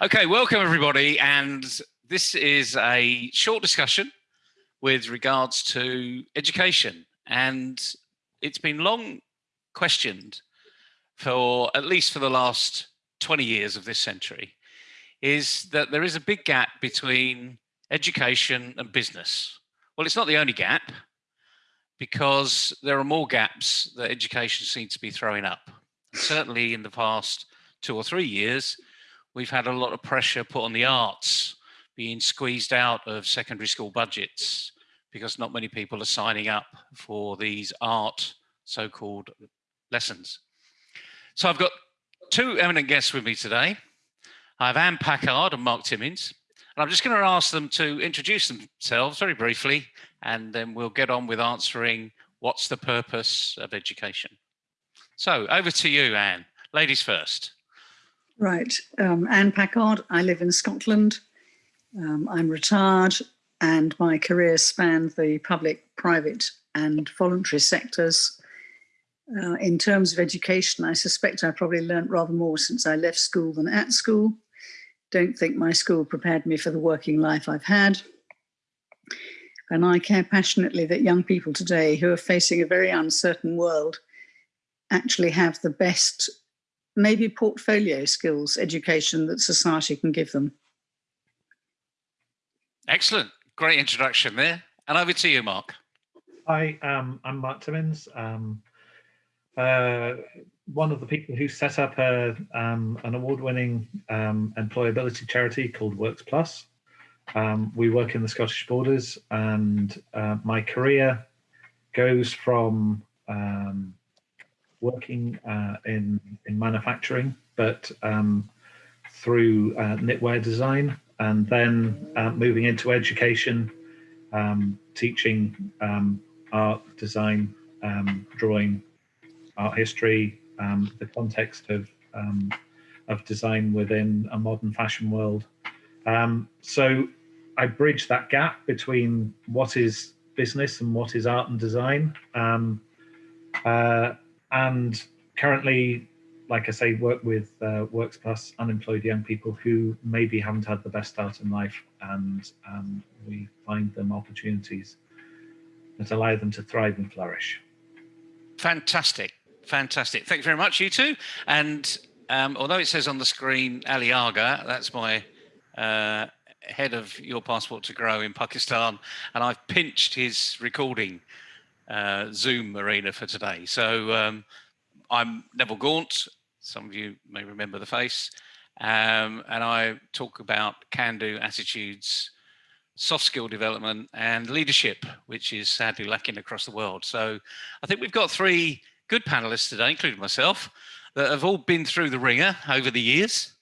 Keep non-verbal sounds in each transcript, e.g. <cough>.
Okay, welcome everybody. And this is a short discussion with regards to education. And it's been long questioned for at least for the last 20 years of this century is that there is a big gap between education and business. Well, it's not the only gap because there are more gaps that education seems to be throwing up. Certainly in the past two or three years, we've had a lot of pressure put on the arts being squeezed out of secondary school budgets because not many people are signing up for these art so-called lessons. So I've got two eminent guests with me today. I have Anne Packard and Mark Timmins. And I'm just going to ask them to introduce themselves very briefly, and then we'll get on with answering what's the purpose of education. So over to you, Anne. Ladies first. Right. Um, Anne Packard. I live in Scotland. Um, I'm retired and my career spanned the public, private and voluntary sectors. Uh, in terms of education, I suspect I probably learnt rather more since I left school than at school. Don't think my school prepared me for the working life I've had. And I care passionately that young people today who are facing a very uncertain world actually have the best, maybe portfolio skills education that society can give them. Excellent. Great introduction there. And over to you, Mark. Hi, um, I'm Mark Timmins. Um, uh, one of the people who set up a, um, an award-winning um, employability charity called Works Plus. Um, we work in the Scottish Borders and uh, my career goes from um, working uh, in, in manufacturing, but through uh, knitwear design and then uh, moving into education, um, teaching um, art, design, um, drawing, art history, um, the context of um, of design within a modern fashion world. Um, so I bridge that gap between what is business and what is art and design. Uh, and currently like I say, work with uh, Works Plus unemployed young people who maybe haven't had the best start in life, and um, we find them opportunities that allow them to thrive and flourish. Fantastic, fantastic. Thank you very much, you two. And um, although it says on the screen Ali Agha, that's my uh, head of Your Passport to Grow in Pakistan, and I've pinched his recording uh, Zoom arena for today. So um, I'm Neville Gaunt. Some of you may remember the face. Um, and I talk about can-do attitudes, soft skill development and leadership, which is sadly lacking across the world. So I think we've got three good panelists today, including myself, that have all been through the ringer over the years,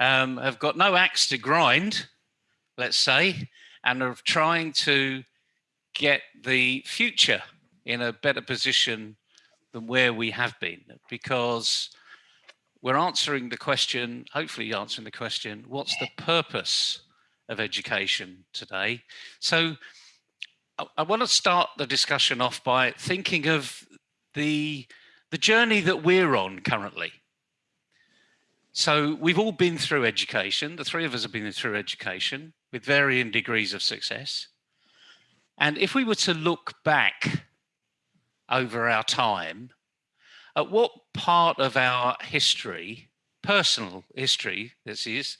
um, have got no axe to grind, let's say, and are trying to get the future in a better position than where we have been because we're answering the question, hopefully answering the question, what's the purpose of education today? So I, I want to start the discussion off by thinking of the, the journey that we're on currently. So we've all been through education. The three of us have been through education with varying degrees of success. And if we were to look back over our time, at what part of our history, personal history, this is,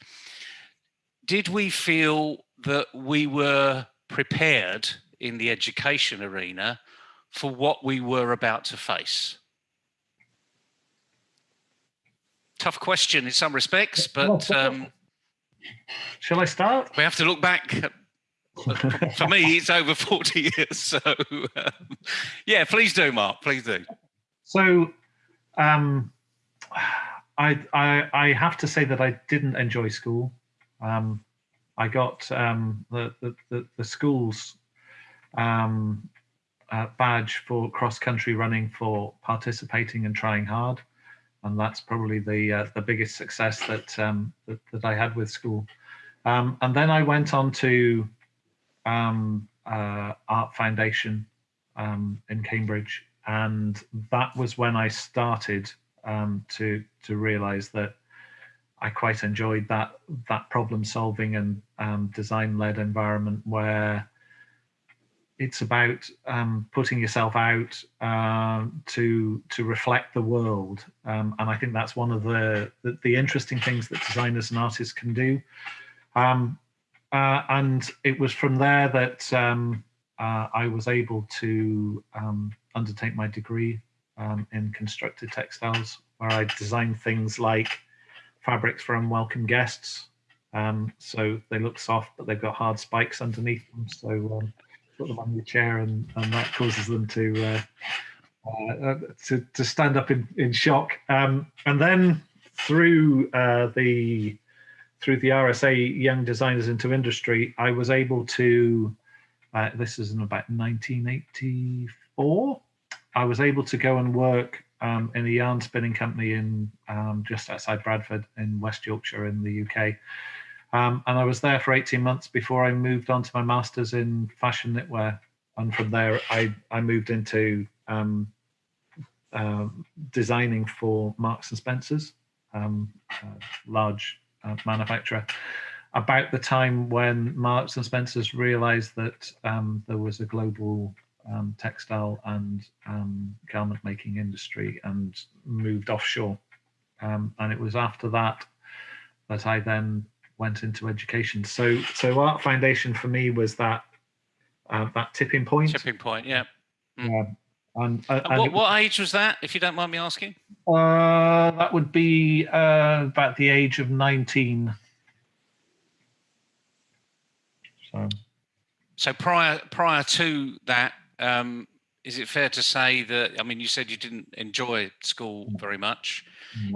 did we feel that we were prepared in the education arena for what we were about to face? Tough question in some respects, but um, shall I start? We have to look back <laughs> for me, it's over 40 years. So um, yeah, please do, Mark, please do. So um, I, I, I have to say that I didn't enjoy school. Um, I got um, the, the, the, school's um, uh, badge for cross-country running for participating and trying hard. And that's probably the uh, the biggest success that, um, that, that I had with school. Um, and then I went on to um, uh, Art Foundation um, in Cambridge, and that was when I started um, to to realize that I quite enjoyed that that problem solving and um, design led environment where it's about um, putting yourself out um, to to reflect the world, and I think that's one of the, the, the interesting things that designers and artists can do. Um, uh, and it was from there that um, uh, I was able to um, undertake my degree in constructed textiles, where I designed things like fabrics for unwelcome guests. so they look soft, but they've got hard spikes underneath them. So put them on your chair and, and that causes them to uh, uh, to, to stand up in, in shock. Um, and then through uh, the through the RSA Young Designers into Industry, I was able to. Uh, this is in about 1984. I was able to go and work um, in a yarn spinning company in um, just outside Bradford in West Yorkshire in the UK. Um, and I was there for 18 months before I moved on to my master's in fashion knitwear. And from there, I, I moved into um, uh, designing for Marks and Spencer's, um, large uh, manufacturer. About the time when Marks and Spencer's realized that um, there was a global um, textile and um, garment making industry and moved offshore. and it was after that that I then went into education. So so Art Foundation for me was that uh, that tipping point. Tipping point, yeah. Mm. And, uh, and what, what age was that, if you don't mind me asking? Uh, that would be uh, about the age of 19. So, so prior prior to that, um, is it fair to say that, I mean, you said you didn't enjoy school mm. very much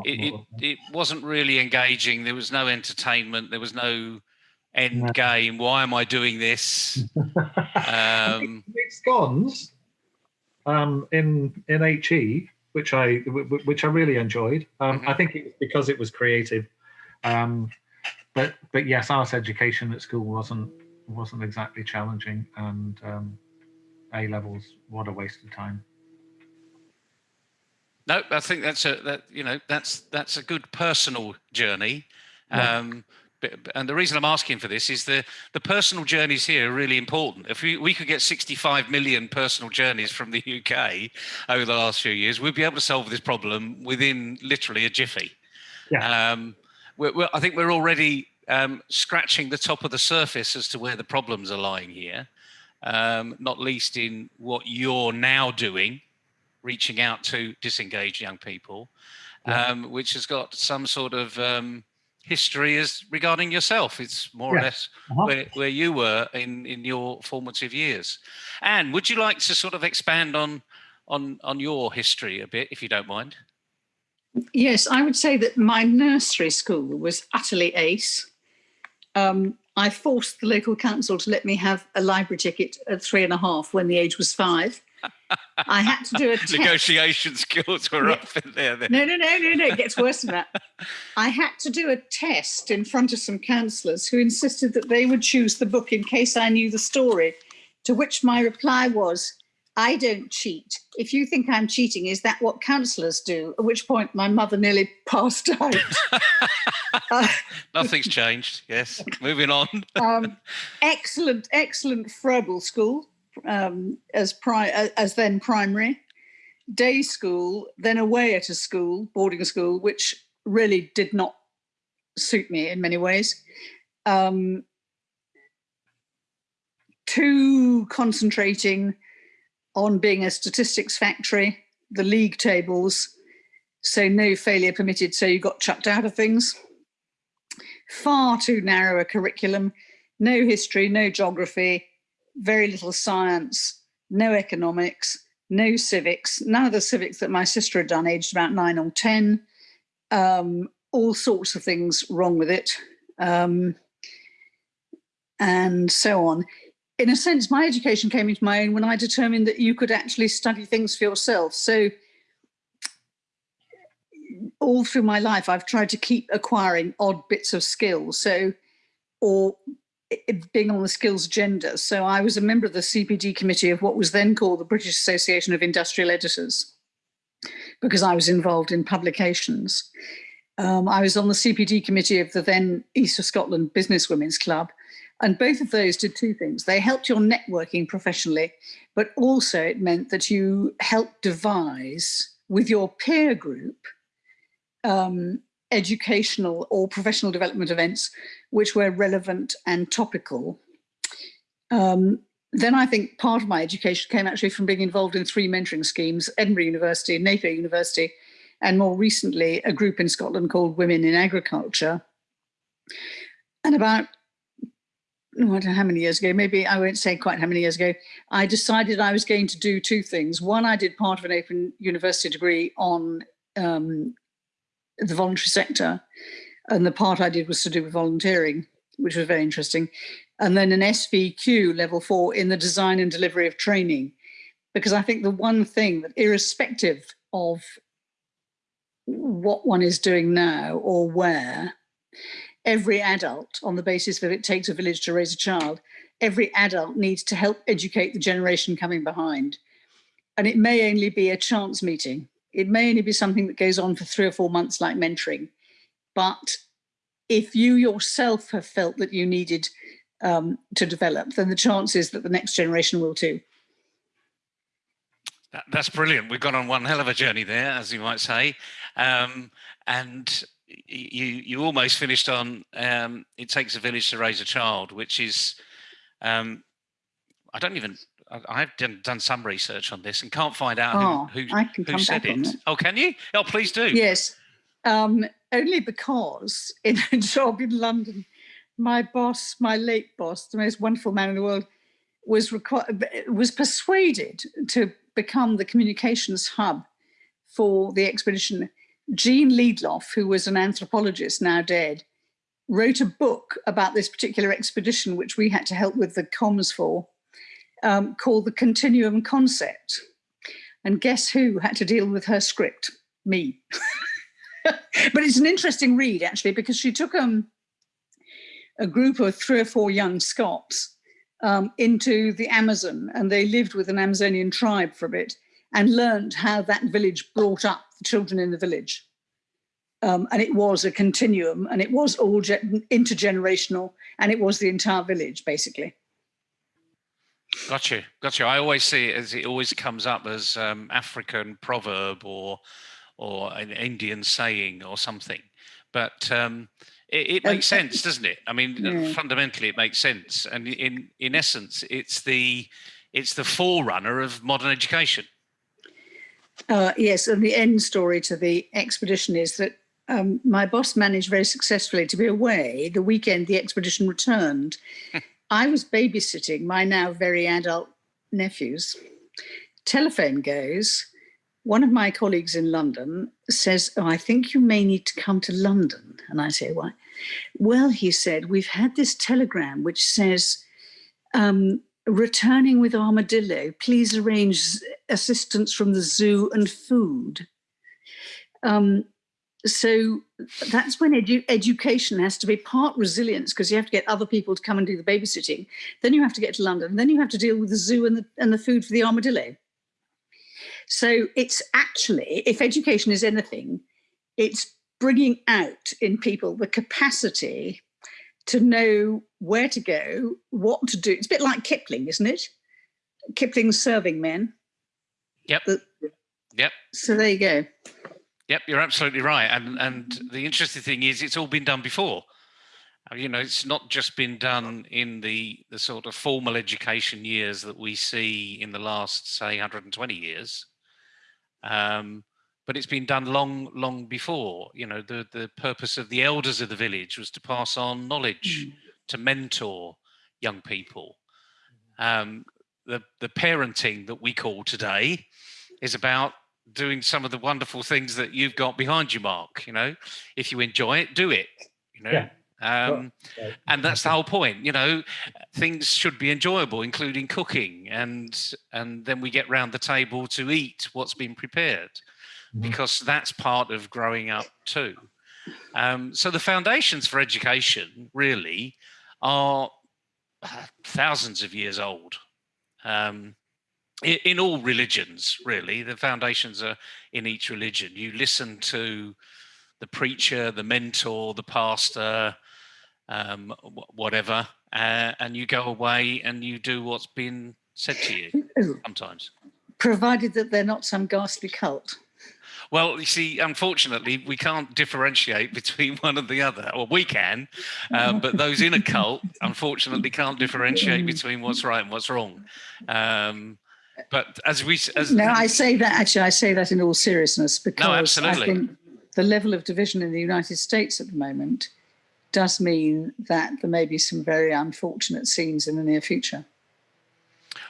it, it, it wasn't really engaging. There was no entertainment. There was no end game. Why am I doing this? <laughs> um, scones um, in in HE, which I which I really enjoyed. Um, mm-hmm. I think it was because it was creative. Um, but but yes, art education at school wasn't wasn't exactly challenging, and um, A levels what a waste of time. No, I think that's a that you know that's that's a good personal journey. Yeah. Um, and the reason I'm asking for this is the the personal journeys here are really important. If we, we could get 65 million personal journeys from the UK over the last few years, we'd be able to solve this problem within literally a jiffy. Yeah. Um, we're, we're, I think we're already um, scratching the top of the surface as to where the problems are lying here, um, not least in what you're now doing reaching out to disengaged young people, yeah. um, which has got some sort of um, history is regarding yourself. It's more yeah. or less uh-huh. where, where you were in, in your formative years. And would you like to sort of expand on, on, on your history a bit, if you don't mind? Yes, I would say that my nursery school was utterly ace. Um, I forced the local council to let me have a library ticket at three and a half when the age was five. I had to do a test. negotiation skills were yeah. up in there. Then. No, no, no, no, no. It gets worse than that. <laughs> I had to do a test in front of some counsellors who insisted that they would choose the book in case I knew the story. To which my reply was, I don't cheat. If you think I'm cheating, is that what counsellors do? At which point my mother nearly <laughs> passed out. uh, <laughs> Nothing's changed. Yes. Moving on. um, excellent, excellent Froebel school um, as, as then primary, day school, then away at a school, boarding school, which really did not suit me in many ways. Um, too concentrating on being a statistics factory, the league tables, so no failure permitted, so you got chucked out of things. Far too narrow a curriculum, no history, no geography, very little science, no economics, no civics, none of the civics that my sister had done, aged about nine or 10, um, all sorts of things wrong with it, um, and so on. In a sense, my education came into my own when I determined that you could actually study things for yourself. So all through my life, I've tried to keep acquiring odd bits of skills. So, or being on the skills agenda. So I was a member of the CPD committee of what was then called the British Association of Industrial Editors, because I was involved in publications. Um, I was on the CPD committee of the then East of Scotland Business Women's Club. And both of those did two things. They helped your networking professionally, but also it meant that you helped devise with your peer group um, educational or professional development events which were relevant and topical. Um, then I think part of my education came actually from being involved in three mentoring schemes, Edinburgh University, Napier University, and more recently, a group in Scotland called Women in Agriculture. And about, I don't know how many years ago, maybe I won't say quite how many years ago, I decided I was going to do two things. One, I did part of an open university degree on um, the voluntary sector. And the part I did was to do with volunteering, which was very interesting. And then an SVQ level four in the design and delivery of training. Because I think the one thing that irrespective of what one is doing now or where, every adult on the basis that it takes a village to raise a child, every adult needs to help educate the generation coming behind. And it may only be a chance meeting it may only be something that goes on for three or four months like mentoring. But if you yourself have felt that you needed um, to develop, then the chance is that the next generation will too. That, that's brilliant. We've gone on one hell of a journey there, as you might say. Um, and you you almost finished on um, it takes a village to raise a child, which is um, I don't even I've done, done some research on this and can't find out oh, who, who, who said it. it. Oh, can you? Oh, please do. Yes, um, only because in a <laughs> job in London, my boss, my late boss, the most wonderful man in the world, was was persuaded to become the communications hub for the expedition. Jean Liedloff, who was an anthropologist now dead, wrote a book about this particular expedition, which we had to help with the comms for um, called the Continuum Concept. And guess who had to deal with her script? Me. <laughs> but it's an interesting read, actually, because she took um, a group of three or four young Scots um, into the Amazon and they lived with an Amazonian tribe for a bit and learned how that village brought up the children in the village. Um, and it was a continuum and it was all intergenerational and it was the entire village basically. Got you, got you. I always see it as it always comes up as um, African proverb or or an Indian saying or something, but um, it, it, makes sense, doesn't it? I mean, yeah. fundamentally, it makes sense, and in in essence, it's the it's the forerunner of modern education. Uh, yes, and the end story to the expedition is that um, my boss managed very successfully to be away the weekend the expedition returned. <laughs> I was babysitting my now very adult nephews. Telephone goes. One of my colleagues in London says, oh, I think you may need to come to London. And I say, why? Well, he said, we've had this telegram which says, um, returning with armadillo, please arrange assistance from the zoo and food. Um, so that's when edu education has to be part resilience because you have to get other people to come and do the babysitting. Then you have to get to London. Then you have to deal with the zoo and the, and the food for the armadillo. So it's actually, if education is anything, it's bringing out in people the capacity to know where to go, what to do. It's a bit like Kipling, isn't it? Kipling's serving men. Yep. The, yep. So there you go. Yep, you're absolutely right. And and the interesting thing is, it's all been done before. Uh, you know, it's not just been done in the the sort of formal education years that we see in the last, say, 120 years. Um, but it's been done long, long before. You know, the the purpose of the elders of the village was to pass on knowledge, mm. to mentor young people. Um, the the parenting that we call today is about doing some of the wonderful things that you've got behind you, Mark. You know, if you enjoy it, do it. You know. Yeah. Um, and that's the whole point, you know. Things should be enjoyable, including cooking, and and then we get round the table to eat what's been prepared, mm -hmm. because that's part of growing up too. Um, so the foundations for education really are uh, thousands of years old. Um, in, all religions, really, the foundations are in each religion. You listen to the preacher, the mentor, the pastor, um, whatever, uh, and you go away and you do what's been said to you <laughs> sometimes. Provided that they're not some ghastly cult. Well, you see, unfortunately, we can't differentiate between <laughs> one and the other. Or we can, um, but those in a cult, unfortunately, can't differentiate <laughs> between what's right and what's wrong. Um, but as we, as no, I say that actually, I say that in all seriousness because no, absolutely. I think the level of division in the United States at the moment does mean that there may be some very unfortunate scenes in the near future.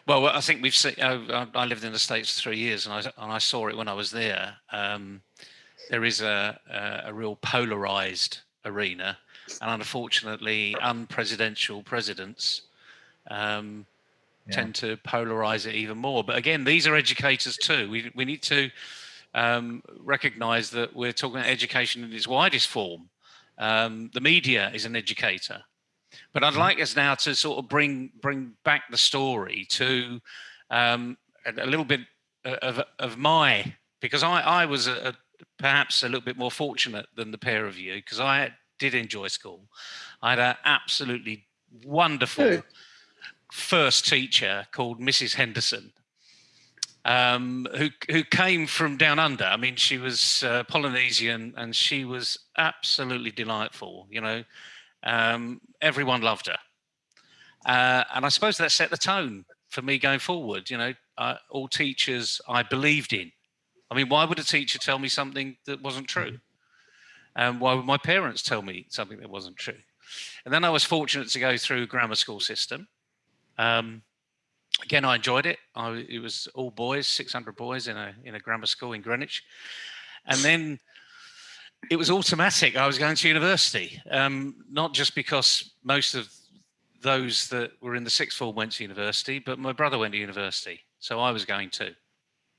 Well, I think we've seen. Uh, I lived in the states for three years, and I and I saw it when I was there. Um, there is a, a, a real polarized arena, and unfortunately, unpresidential presidents um, yeah. tend to polarize it even more. But again, these are educators too. We we need to um, recognize that we're talking about education in its widest form. Um, the media is an educator. But I'd mm-hmm. like us now to sort of bring bring back the story to um, a, a, little bit of, of my, because I, I was a, a, perhaps a little bit more fortunate than the pair of you, because I did enjoy school. I had an absolutely wonderful first teacher called Mrs. Henderson, um, who who came from down under. I mean, she was uh, Polynesian, and she was absolutely delightful. You know, um, everyone loved her, uh, and I suppose that set the tone for me going forward. You know, uh, all teachers I believed in. I mean, why would a teacher tell me something that wasn't true? And um, why would my parents tell me something that wasn't true? And then I was fortunate to go through grammar school system. Um, again, I enjoyed it. I, it was all boys, 600 boys in a in a grammar school in Greenwich. And then it was automatic. I was going to university, um, not just because most of those that were in the sixth form went to university, but my brother went to university, so I was going to.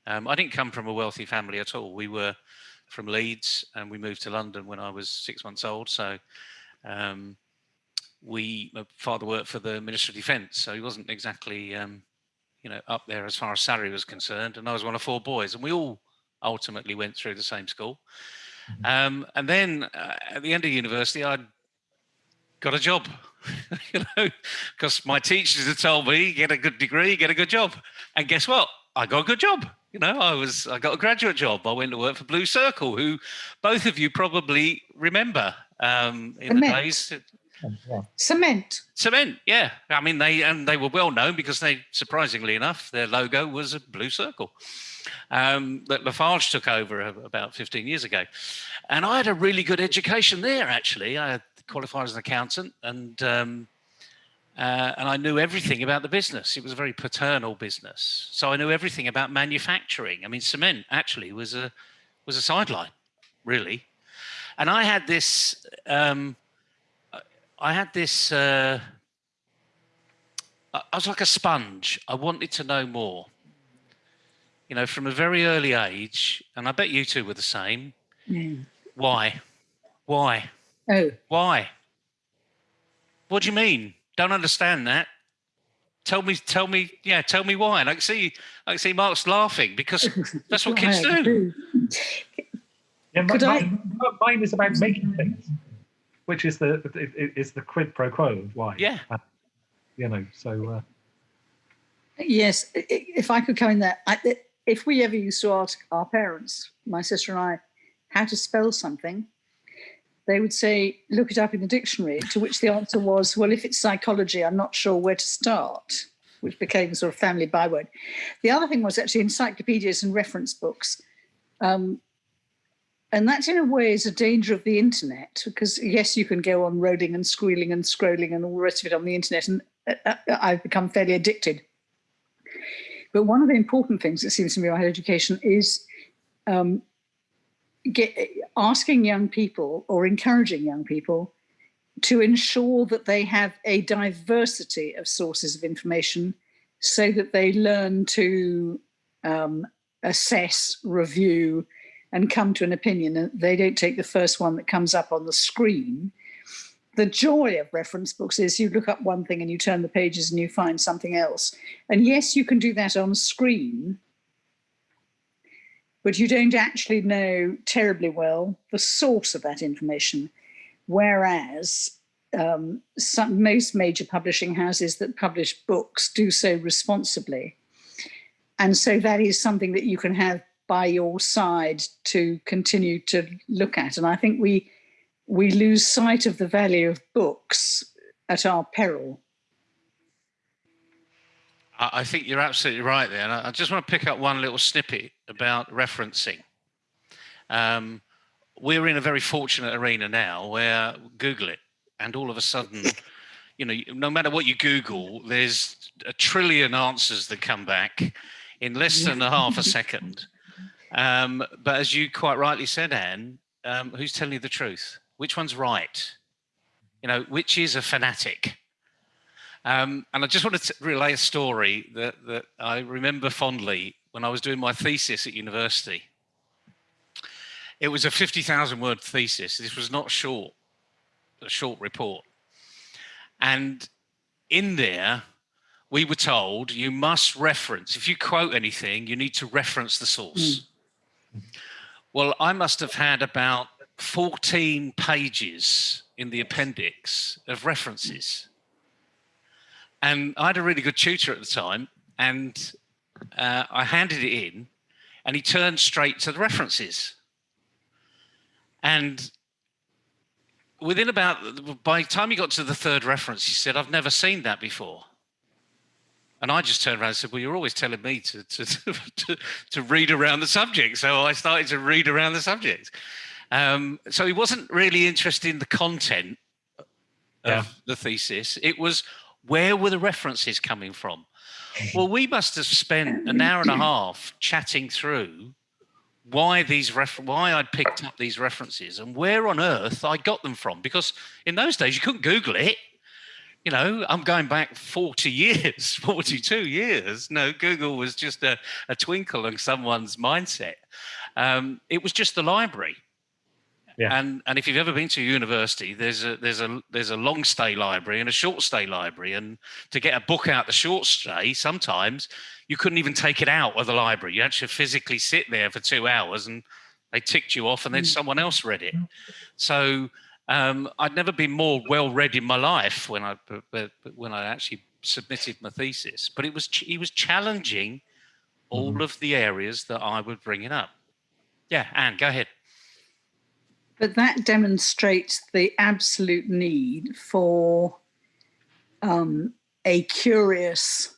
Um, I didn't come from a wealthy family at all. We were from Leeds, and we moved to London when I was six months old. So um, we, my father worked for the Ministry of Defence, so he wasn't exactly, um, you know, up there as far as salary was concerned. And I was one of four boys, and we all ultimately went through the same school. Um, and then uh, at the end of university, I got a job, <laughs> you know, because my teachers had told me, get a good degree, get a good job. And guess what? I got a good job. You know, I was, I got a graduate job. I went to work for Blue Circle, who both of you probably remember um, in the, the days. Cement. Cement, yeah. I mean, they and they were well known because they, surprisingly enough, their logo was a blue circle um, that Lafarge took over about 15 years ago. And I had a really good education there, actually. I qualified as an accountant and um, uh, and I knew everything about the business. It was a very paternal business. So I knew everything about manufacturing. I mean, cement actually was a was a sideline, really. And I had this um, I had this uh, I was like a sponge. I wanted to know more you know, from a very early age, and I bet you two were the same. Mm. Why? Why? Oh. Why? What do you mean? Don't understand that. Tell me, tell me, yeah, tell me why. And I can see, I can see Mark's laughing because <laughs> that's what kids do. Yeah, Could mine, I? mine is about making things, which is the is the quid pro quo of why. Yeah. Uh, you know, so. Uh, yes, if I could come in there, I, if we ever used to ask our parents, my sister and I, how to spell something, they would say, look it up in the dictionary, to which the answer was, well, if it's psychology, I'm not sure where to start, which became a sort of family byword. The other thing was actually encyclopedias and reference books. Um, and that in a way is a danger of the internet because yes, you can go on rolling and squealing and scrolling and all the rest of it on the internet. And uh, uh I've become fairly addicted but one of the important things it seems to me about education is um, get, asking young people or encouraging young people to ensure that they have a diversity of sources of information so that they learn to um, assess, review, and come to an opinion. And they don't take the first one that comes up on the screen the joy of reference books is you look up one thing and you turn the pages and you find something else. And yes, you can do that on screen, but you don't actually know terribly well the source of that information. Whereas um, some, most major publishing houses that publish books do so responsibly. And so that is something that you can have by your side to continue to look at. And I think we we lose sight of the value of books at our peril. I think you're absolutely right there. And I just want to pick up one little snippet about referencing. Um, we're in a very fortunate arena now where Google it and all of a sudden, <laughs> you know, no matter what you Google, there's a trillion answers that come back in less than a half a <laughs> second. Um, but as you quite rightly said, Anne, um, who's telling you the truth? Which one's right? You know, which is a fanatic? Um, and I just wanted to relay a story that, that I remember fondly when I was doing my thesis at university. It was a 50,000 word thesis. This was not short, a short report. And in there, we were told you must reference, if you quote anything, you need to reference the source. Mm. Well, I must have had about 14 pages in the appendix of references. And I had a really good tutor at the time, and uh, I handed it in, and he turned straight to the references. And within about, by the time he got to the third reference, he said, I've never seen that before. And I just turned around and said, well, you're always telling me to, <laughs> to, to, to read around the subject. So I started to read around the subject. Um, so he wasn't really interested in the content yeah. of the thesis. It was where were the references coming from? Well, we must have spent an hour and a half chatting through why these why I'd picked up these references and where on earth I got them from. Because in those days you couldn't Google it. You know, I'm going back 40 <laughs> years, 42 years. No, Google was just a, a twinkle in someone's mindset. Um, it was just the library. Yeah. And and if you've ever been to a university, there's a there's a there's a long stay library and a short stay library. And to get a book out the short stay, sometimes you couldn't even take it out of the library. You actually physically sit there for two hours and they ticked you off and then mm. someone else read it. So um, I'd never been more well read in my life when I when I actually submitted my thesis. But it was he was challenging all mm. of the areas that I was bringing up. Yeah, Anne, go ahead. But that demonstrates the absolute need for um, a curious,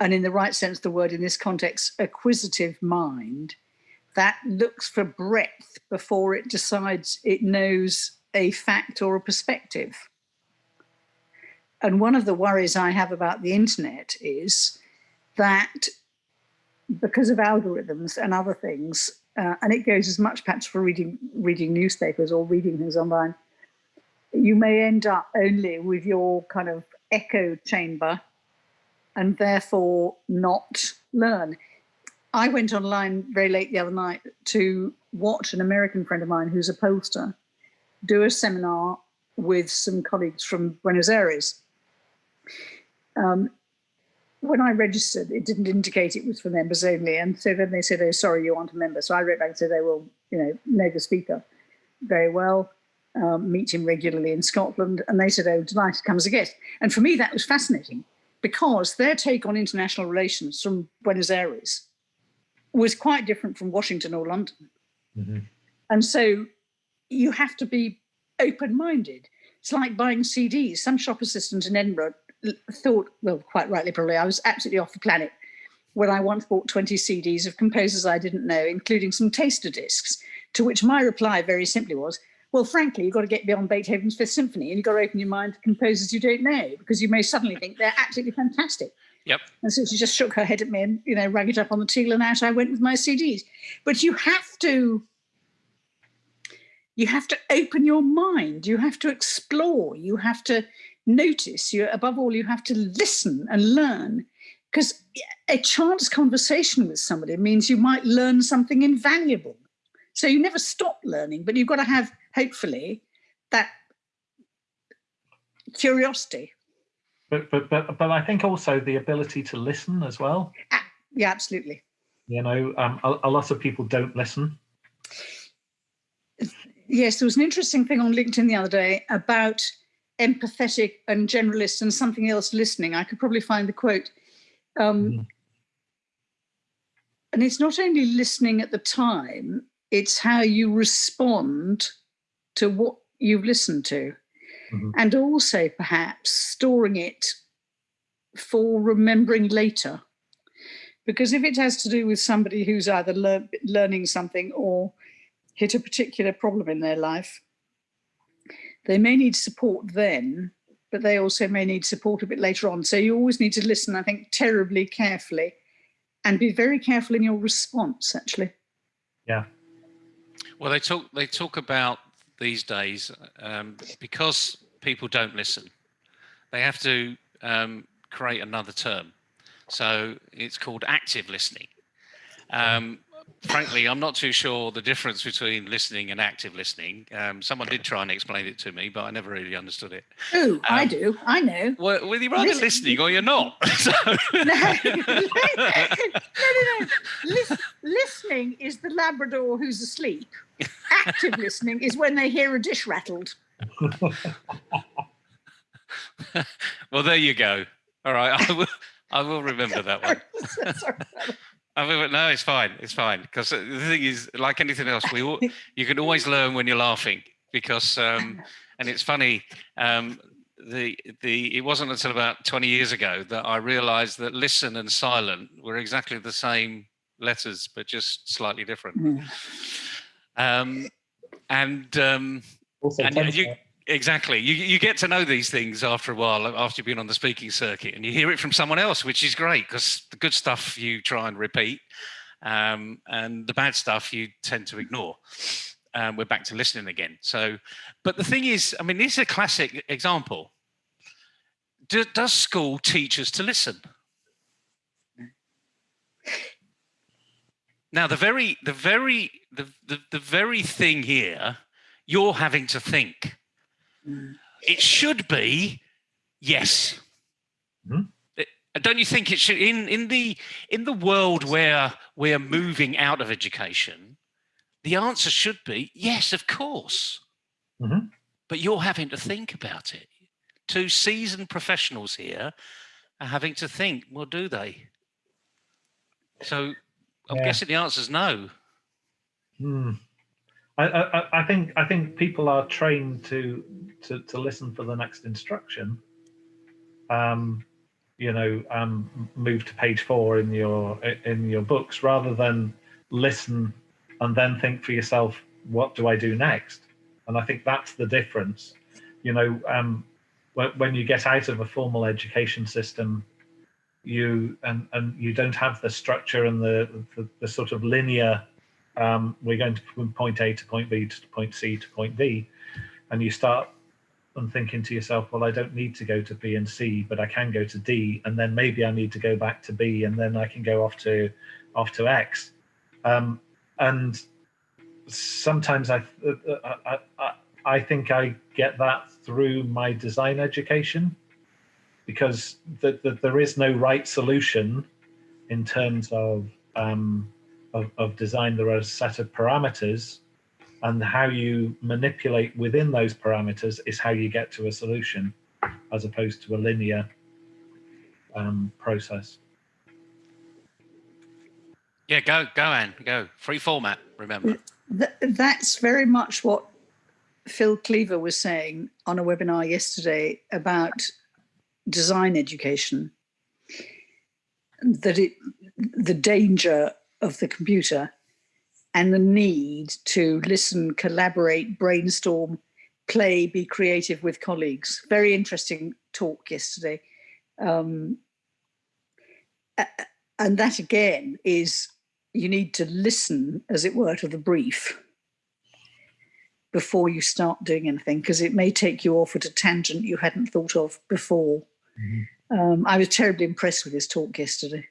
and in the right sense of the word in this context, acquisitive mind that looks for breadth before it decides it knows a fact or a perspective. And one of the worries I have about the internet is that because of algorithms and other things, uh, and it goes as much perhaps for reading reading newspapers or reading things online, you may end up only with your kind of echo chamber and therefore not learn. I went online very late the other night to watch an American friend of mine who's a pollster do a seminar with some colleagues from Buenos Aires. Um, when I registered, it didn't indicate it was for members only. And so then they said, oh, sorry, you aren't a member. So I wrote back and said, they will, you know, know the speaker very well, um, meet him regularly in Scotland. And they said, oh, delighted to come as a guest. And for me, that was fascinating because their take on international relations from Buenos Aires was quite different from Washington or London. Mm -hmm. And so you have to be open-minded. It's like buying CDs. Some shop assistant in Edinburgh thought, well, quite rightly probably, I was absolutely off the planet when I once bought 20 CDs of composers I didn't know, including some taster discs, to which my reply very simply was, well, frankly, you've got to get beyond Beethoven's Fifth Symphony and you've got to open your mind to composers you don't know, because you may suddenly think they're absolutely fantastic. Yep. And so she just shook her head at me and, you know, rang it up on the teal and out I went with my CDs. But you have to, you have to open your mind. You have to explore. You have to notice you above all you have to listen and learn because a chance conversation with somebody means you might learn something invaluable so you never stop learning but you've got to have hopefully that curiosity but but but, but i think also the ability to listen as well yeah absolutely You know, um, a, a lot of people don't listen. Yes, there was an interesting thing on LinkedIn the other day about empathetic and generalist and something else listening. I could probably find the quote. Um, Mhm. And it's not only listening at the time, it's how you respond to what you've listened to. Mhm. And also perhaps storing it for remembering later. Because if it has to do with somebody who's either lear- learning something or hit a particular problem in their life, they may need support then, but they also may need support a bit later on. So you always need to listen, I think, terribly carefully and be very careful in your response, actually. Yeah. Well, they talk they talk about these days um, because people don't listen. They have to um, create another term, so it's called active listening. Um, frankly, I'm not too sure the difference between listening and active listening. Um, someone did try and explain it to me, but I never really understood it. Oh, I Um, do. I know. Well, well you're either Listen- listening or you're not. <laughs> So- <laughs> No, <laughs> no, no, no. Lis- listening is the Labrador who's asleep. Active listening is when they hear a dish rattled. well, there you go. All right, I will. I will remember that one. Sorry. I mean, no, it's fine. It's fine because the thing is, like anything else, we all, <laughs> you can always learn when you're laughing because, um, <laughs> and it's funny. Um, the the it wasn't until about 20 years ago that I realised that listen and silent were exactly the same letters, but just slightly different. Mm. Um, and um, Also, And you- to- Exactly. You you get to know these things after a while, after you've been on the speaking circuit, and you hear it from someone else, which is great because the good stuff you try and repeat, um, and the bad stuff you tend to ignore. Um, we're back to listening again. So, but the thing is, I mean, this is a classic example. Do, does school teach us to listen? Now, the very, the very, the, the, the very thing here, you're having to think. It should be yes Mhm. It- don't you think it should in in the in the world where we're moving out of education the answer should be yes of course Mhm. but you're having to think about it two seasoned professionals here are having to think well do they so i'm Yeah. guessing the answer is no Hmm. I, I- I think I think people are trained to to, to listen for the next instruction. Um, you know, um, move to page four in your in your books rather than listen and then think for yourself, what do I do next? And I think that's the difference. You know, um, when, when you get out of a formal education system, you and and you don't have the structure and the the, the sort of linear um, we're going to from point A to point B to point C to point D, and you start and thinking to yourself, well, I don't need to go to B and C, but I can go to D, and then maybe I need to go back to B, and then I can go off to off to X. Um, and sometimes I, I, I I think I get that through my design education because the, the, there is no right solution in terms of um, of, of design, there are a set of parameters, and how you manipulate within those parameters is how you get to a solution, as opposed to a linear um, process. yeah go go Anne, go free format remember Th- that's very much what Phil Cleaver was saying on a webinar yesterday about design education. That it, the danger of the computer and the need to listen, collaborate, brainstorm, play, be creative with colleagues. Very interesting talk yesterday. Um, and that again is you need to listen, as it were, to the brief before you start doing anything, because it may take you off at a tangent you hadn't thought of before. Um, I was terribly impressed with his talk yesterday.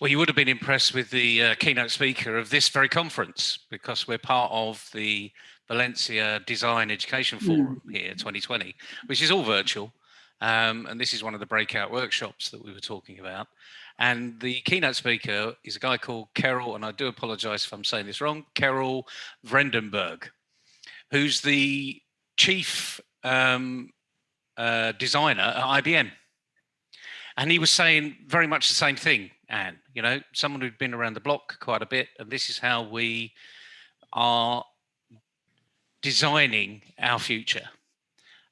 Well, you would have been impressed with the uh, keynote speaker of this very conference because we're part of the Valencia Design Education Forum here 2020, which is all virtual. Um, and this is one of the breakout workshops that we were talking about. And the keynote speaker is a guy called Karel, and I do apologize if I'm saying this wrong, Karel Vredenburg, who's the chief um, uh, designer at IBM. And he was saying very much the same thing, Anne, you know, someone who'd been around the block quite a bit, and this is how we are designing our future.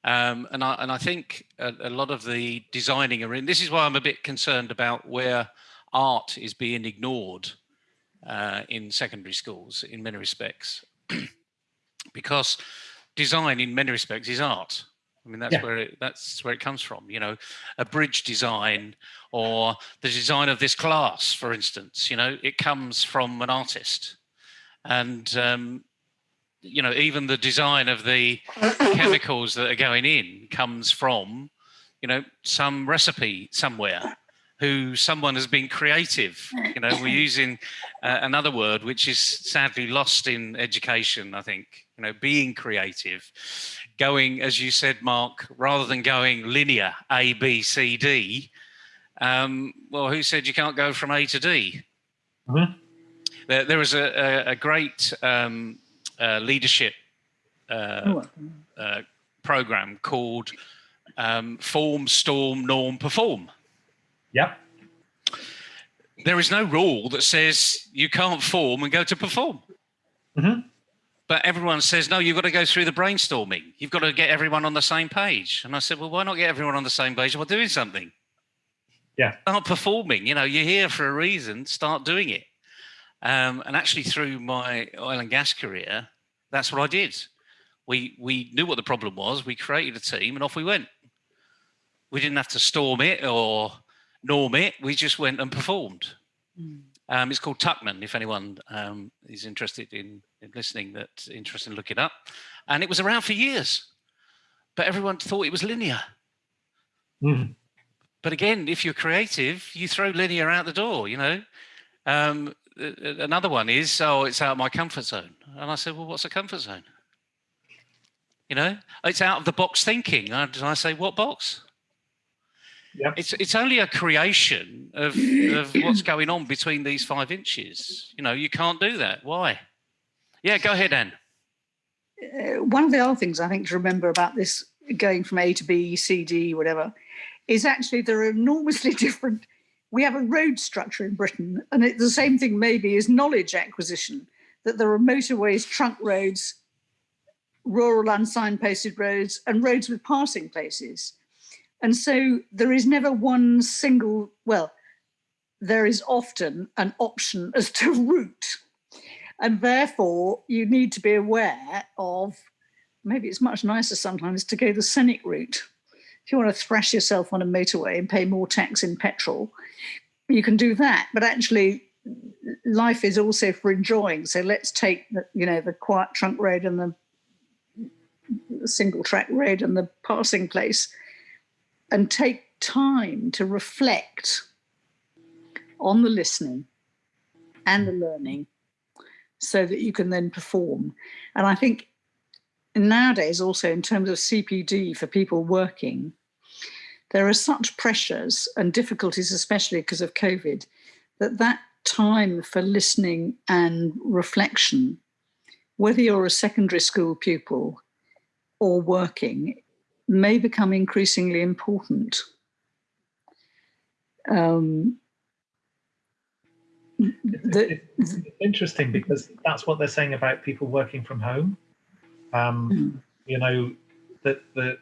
Um, and I and I think a, a, lot of the designing are in. This is why I'm a bit concerned about where art is being ignored uh, in secondary schools in many respects, <clears throat> because design in many respects is art. I mean, that's yeah. where it, that's where it comes from. You know, a bridge design or the design of this class, for instance. You know, it comes from an artist, and um, you know, even the design of the chemicals that are going in comes from, you know, some recipe somewhere who someone has been creative. You know, we're using uh, another word which is sadly lost in education, I think, you know, being creative, going, as you said, Mark, rather than going linear A, B, C, D, um, well, who said you can't go from A to D? Mm -hmm. there, there was a, a, a great um, uh, leadership uh, oh, uh, program called um, Form, Storm, Norm, Perform. Yep. There is no rule that says you can't form and go to perform. Mm -hmm. But everyone says, no, you've got to go through the brainstorming. You've got to get everyone on the same page. And I said, well, why not get everyone on the same page while doing something? Yeah. Start performing. You know, you're here for a reason. Start doing it. Um, and actually, through my oil and gas career, that's what I did. We we knew what the problem was. We created a team, and off we went. We didn't have to storm it or norm it. We just went and performed. Mm. Um, it's called Tuckman. If anyone um, is interested in, in listening, that's interested in looking up. And it was around for years, but everyone thought it was linear. Mm. But again, if you're creative, you throw linear out the door. You know, um, another one is, oh, it's out of my comfort zone. And I said, well, what's a comfort zone? You know, it's out of the box thinking. And I say, what box? Yep. It's it's only a creation of, of what's going on between these five inches. You know, you can't do that. Why? Yeah, go ahead, Anne. Uh, one of the other things I think to remember about this going from A to B, C, D, whatever, is actually there are enormously <laughs> different we have a road structure in Britain, and it's the same thing maybe is knowledge acquisition, that there are motorways, trunk roads, rural unsignposted roads, and roads with passing places. And so there is never one single, well, there is often an option as to <laughs> route. And therefore, you need to be aware of, maybe it's much nicer sometimes to go the scenic route if you want to thrash yourself on a motorway and pay more tax in petrol, you can do that. But actually, life is also for enjoying. So let's take the, you know the quiet trunk road and the, the single track road and the passing place, and take time to reflect on the listening and the learning so that you can then perform. And I think nowadays also in terms of CPD for people working, there are such pressures and difficulties, especially because of COVID, that that time for listening and reflection, whether you're a secondary school pupil or working, may become increasingly important. Um, the, it's interesting because that's what they're saying about people working from home. Um, mm. You know, that the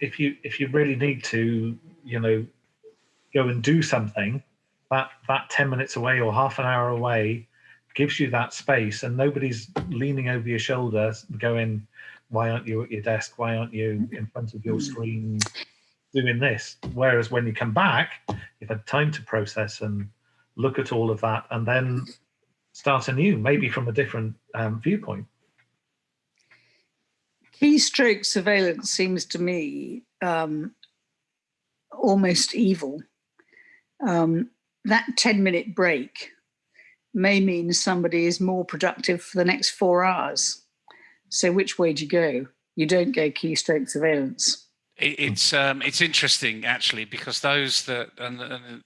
if you if you really need to, you know, go and do something, that that ten minutes away or half an hour away gives you that space, and nobody's leaning over your shoulder going, "Why aren't you at your desk? Why aren't you in front of your screen doing this?" Whereas when you come back, you've had time to process and look at all of that, and then start anew, maybe from a different um, viewpoint keystroke surveillance seems to me um, almost evil. Um, that 10 minute break may mean somebody is more productive for the next four hours. So which way do you go? You don't go keystroke surveillance. It's um, it's interesting actually because those that and, and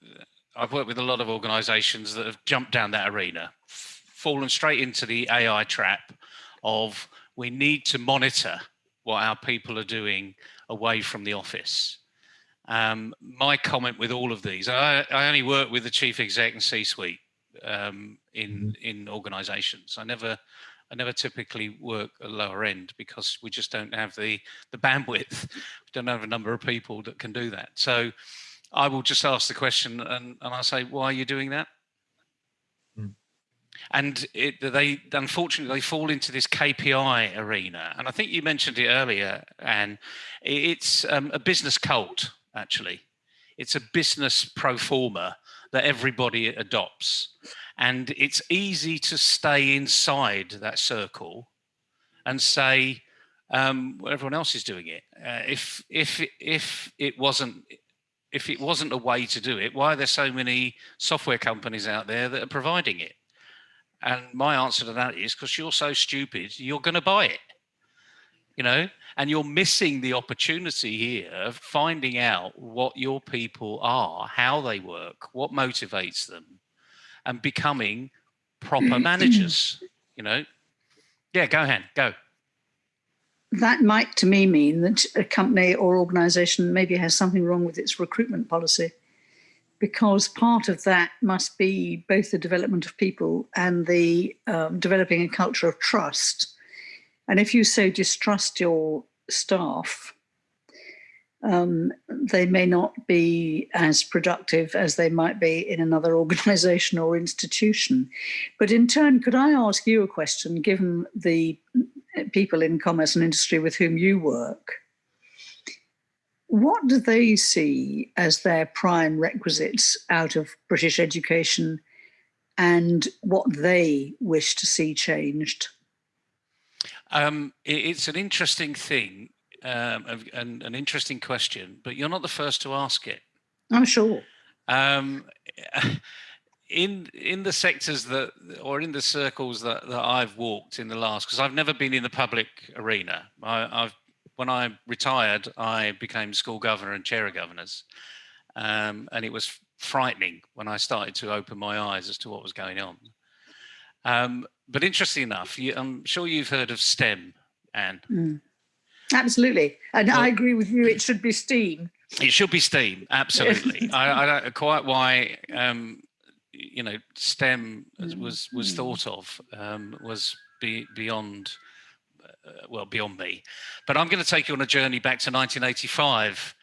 I've worked with a lot of organisations that have jumped down that arena, fallen straight into the AI trap of we need to monitor what our people are doing away from the office. Um, my comment with all of these, I, I, only work with the chief exec and C-suite um, in mm-hmm. in organisations. I never I never typically work at lower end because we just don't have the the bandwidth. <laughs> We don't have a number of people that can do that. So I will just ask the question and, and I say, why are you doing that? and it, they unfortunately they fall into this KPI arena. And I think you mentioned it earlier, and it's um, a business cult. Actually, it's a business pro forma that everybody adopts, and it's easy to stay inside that circle and say, um, well, everyone else is doing it. Uh, if if if it wasn't if it wasn't a way to do it, why are there so many software companies out there that are providing it? And my answer to that is because you're so stupid, you're going to buy it. You know, and you're missing the opportunity here of finding out what your people are, how they work, what motivates them, and becoming proper managers. You know, yeah, go ahead, go. That might to me mean that a company or organization maybe has something wrong with its recruitment policy because part of that must be both the development of people and the um, developing a culture of trust. And if you so distrust your staff, um, they may not be as productive as they might be in another <laughs> organization or institution. But in turn, could I ask you a question, given the people in commerce and industry with whom you work? What do they see as their prime requisites out of British education and what they wish to see changed? Um, it's an interesting thing um, and an interesting question, but you're not the first to ask it. I'm sure. Um, <laughs> in in the sectors that or in the circles that, that I've walked in the last because I've never been in the public arena. I, have when I retired, I became school governor and chair of governors. Um, and it was frightening when I started to open my eyes as to what was going on. Um, but interesting enough, you, I'm sure you've heard of STEM, Anne. Mm. Absolutely. And well, I agree with you, it should be STEAM. It should be STEAM, <laughs> absolutely. I, I, don't know quite why, um, you know, STEM was, was mm. thought of, um, was be, beyond uh, well, beyond me. But I'm going to take you on a journey back to 1985.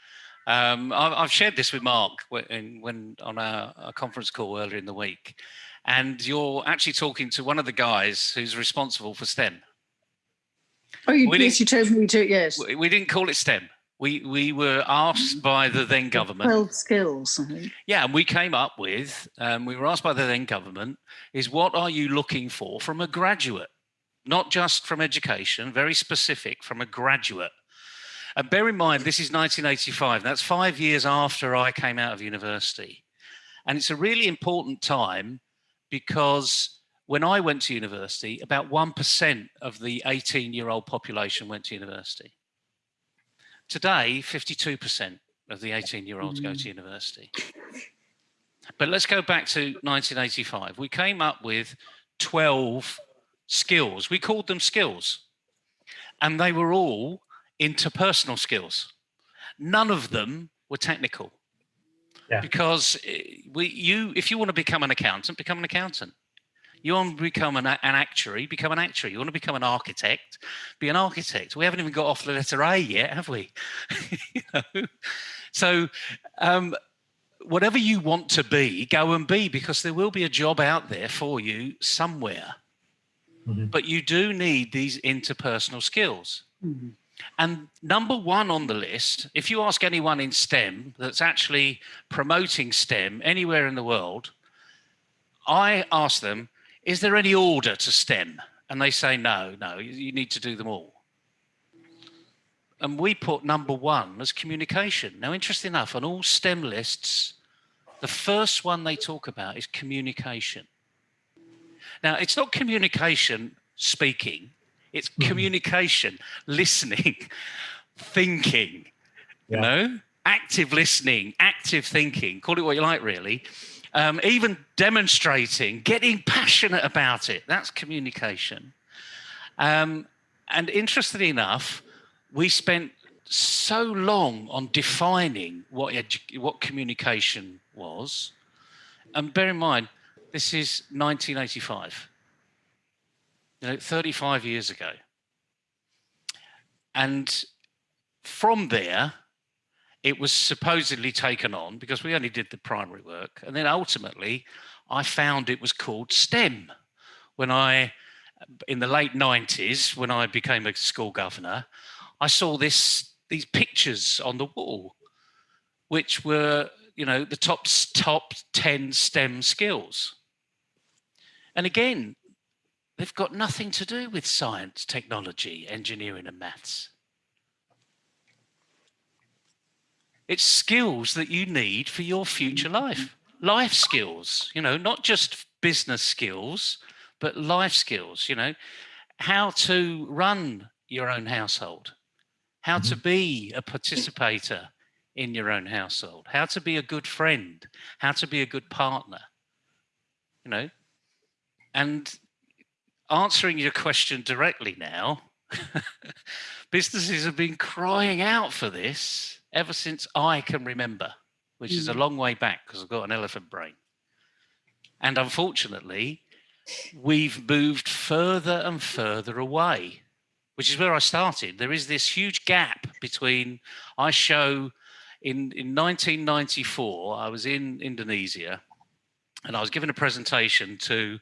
Um, I've shared this with Mark when, when on our, our, conference call earlier in the week, and you're actually talking to one of the guys who's responsible for STEM. Oh, you, yes, you told me to. Yes, we, we didn't call it STEM. We we were asked by the then government. Twelve skills. Yeah, and we came up with. Um, we were asked by the then government is what are you looking for from a graduate? not just from education, very specific, from a graduate. And bear in mind, this is 1985. That's five years after I came out of university. And it's a really important time because when I went to university, about 1% of the 18 year old population went to university. Today, 52% of the 18 year olds mm. go to university. But let's go back to 1985. We came up with 12 skills. We called them skills. And they were all interpersonal skills. None of them were technical. Yeah. Because eh, we, you, if you want to become an accountant, become an accountant. You want to become an, an actuary, become an actuary. You want to become an architect, be an architect. We haven't even got off the letter A yet, have we? <laughs> you know? So um, whatever you want to be, go and be, because there will be a job out there for you somewhere. Mm -hmm. But you do need these interpersonal skills. Mm -hmm. And number one on the list, if you ask anyone in STEM that's actually promoting STEM anywhere in the world, I ask them, is there any order to STEM? And they say, no, no, you need to do them all. And we put number one as communication. Now, interesting enough, on all STEM lists, the first one they talk about is communication. Now, it's not communication speaking, it's mm. communication, listening, <laughs> thinking, You know, active listening, active thinking, call it what you like, really. Um, even demonstrating, getting passionate about it. That's communication. Um, and interestingly enough, we spent so long on defining what what communication was. And bear in mind, this is 1985. You know, 35 years ago. And from there, it was supposedly taken on because we only did the primary work. And then ultimately, I found it was called STEM. When I, in the late 90s, when I became a school governor, I saw this these pictures on the wall, which were, you know, the top, top 10 STEM skills. And again, They've got nothing to do with science, technology, engineering and maths. It's skills that you need for your future life. Life skills, you know, not just business skills, but life skills, you know, how to run your own household, how to mm-hmm. be a participator in your own household, how to be a good friend, how to be a good partner, you know, and answering your question directly now, <laughs> businesses have been crying out for this ever since I can remember, which is a mm. long way back because I've got an elephant brain. And unfortunately, we've moved further and further away, which is where I started. There is this huge gap between I show in, in 1994, I was in Indonesia and I was given a presentation to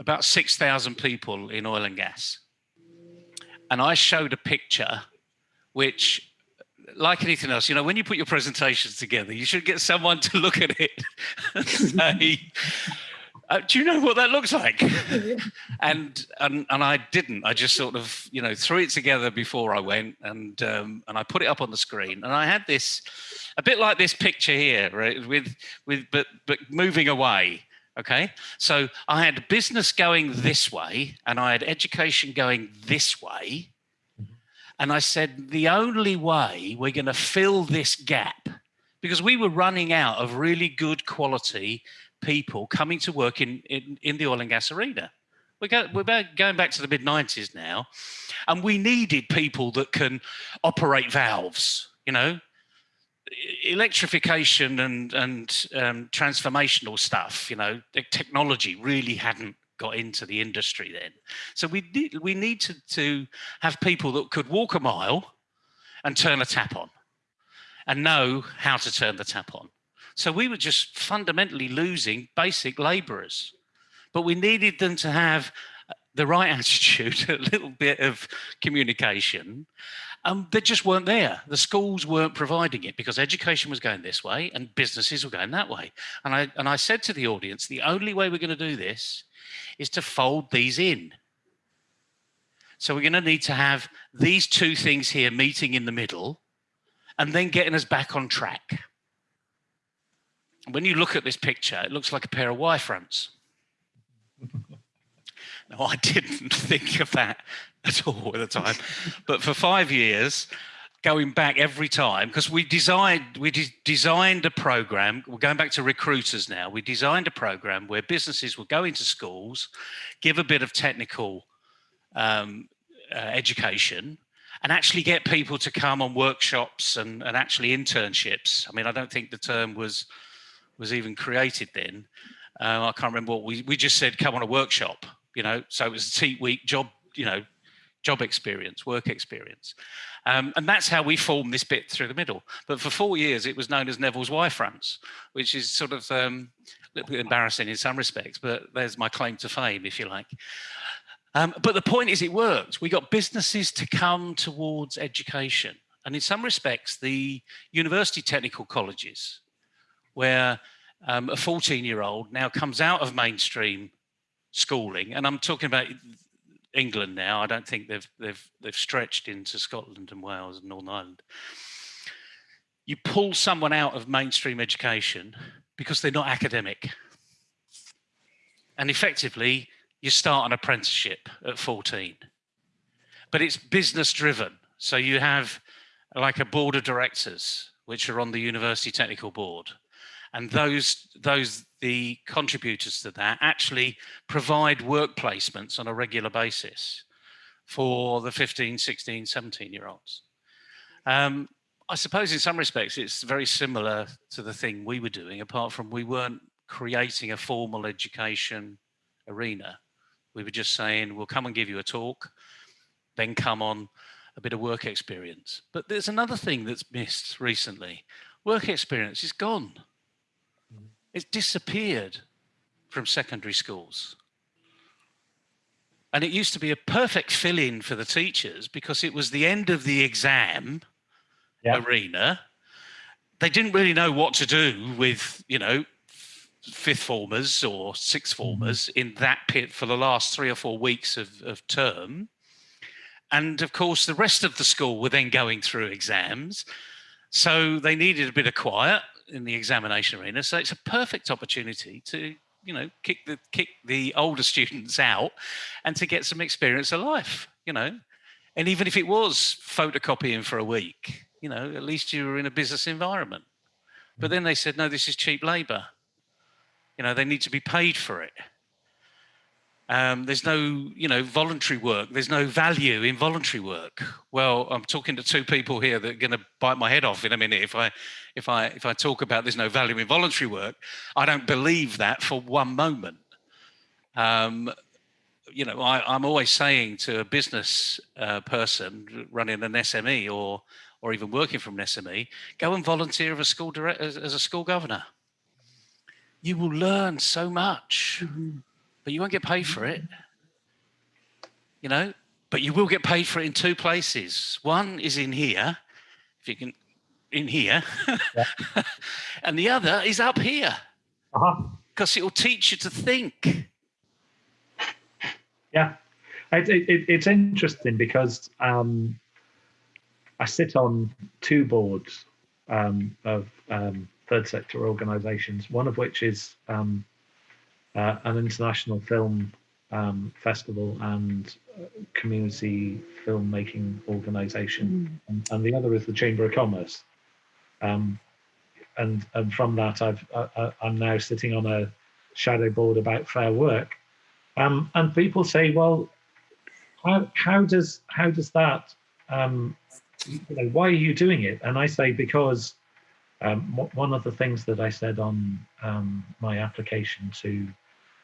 about 6,000 people in oil and gas. And I showed a picture which, like anything else, you know, when you put your presentations together, you should get someone to look at it and <laughs> say, uh, do you know what that looks like? <laughs> and, and and I didn't. I just sort of, you know, threw it together before I went and um, and I put it up on the screen. And I had this, a bit like this picture here, right? With with but but moving away. Okay, so I had business going mm-hmm. this way and I had education going this way. Mm-hmm. And I said, the only way we're going to fill this gap, because we were running out of really good quality people coming to work in, in, in the oil and gas arena. We're, go, we're going back to the mid 90s now, and we needed people that can operate valves, you know, electrification and and um, transformational stuff, you know, the technology really hadn't got into the industry then. So we need we need to have people that could walk a mile and turn a tap on, and know how to turn the tap on. So we were just fundamentally losing basic labourers, but we needed them to have the right <laughs> attitude, a little bit of communication, um, they just weren't there. The schools weren't providing it because education was going this way and businesses were going that way. And I, and I said to the audience, the only way we're going to do this is to fold these in. So we're going to need to have these two things here meeting in the middle and then getting us back on track. When you look at this picture, it looks like a pair of Y fronts. I didn't <laughs> think of that at all at the time. but for five years, going back every time because we designed we de designed a program we're going back to recruiters now we designed a program where businesses would go into schools give a bit of technical um, uh, education and actually get people to come on workshops and, and actually internships. I mean i don't think the term was was even created then. Uh, i can't remember what we we just said come on a workshop you know so it was a team week job you know job experience, work experience. Um, and that's how we formed this bit through the middle. But for four years, it was known as Neville's Y fronts, which is sort of um, a little bit embarrassing in some respects, but there's my claim to fame, if you like. Um, but the point is it worked. We got businesses to come towards education. And in some respects, the university technical colleges, where um, a 14 year old now comes out of mainstream schooling, and I'm talking about England now. I don't think they've they've they've stretched into Scotland and Wales and Northern Ireland. You pull someone out of mainstream education because they're not academic. And effectively, you start an apprenticeship at 14. But it's business driven. So you have like a board of directors, which are on the university technical board. And those, those, the contributors to that actually provide work placements on a regular basis for the 15, 16, 17 year olds. Um, I suppose in some respects it's very similar to the thing we were doing, apart from we weren't creating a formal education arena. We were just saying, we'll come and give you a talk, then come on a bit of work experience. But there's another thing that's missed recently. Work experience is gone. It's disappeared from secondary schools. And it used to be a perfect fill-in for the teachers because it was the end of the exam arena. They didn't really know what to do with, you know, fifth formers or sixth mm-hmm. formers in that pit for the last three or four weeks of, of term. And of course, the rest of the school were then going through exams. So they needed a bit of quiet in the examination arena. So it's a perfect opportunity to, you know, kick the kick the older <laughs> students out and to get some experience of life, you know. And even if it was photocopying for a week, you know, at least you were in a business environment. But mm. then they said, no, this is cheap labor. You know, they need to be paid for it. Um, there's no, you know, voluntary work. There's no value in voluntary work. Well, I'm talking to two people here that are going to bite my head off in a minute if I, if I, if I talk about there's no value in voluntary work. I don't believe that for one moment. Um, you know, I, am always saying to a business uh, person running an SME or or even working from an SME, go and volunteer as a school as, as a school governor. You will learn so much, mm -hmm. But you won't get paid for it. You know, but you will get paid for it in two places. One is in here, if you can, in here, yeah. <laughs> and the other is up here, because uh -huh. it will teach you to think. Yeah, it, it, it's interesting because um, I sit on two boards um, of um, third sector organisations, one of which is um, uh, an international film um, festival and uh, community filmmaking organisation, mm. and, and, the other is the Chamber of Commerce. Um, and and from that, I've I, am now sitting on a shadow board about fair work, um, and people say, well, how how does how does that um, you know, why are you doing it? And I say, because um, one of the things that I said on um, my application to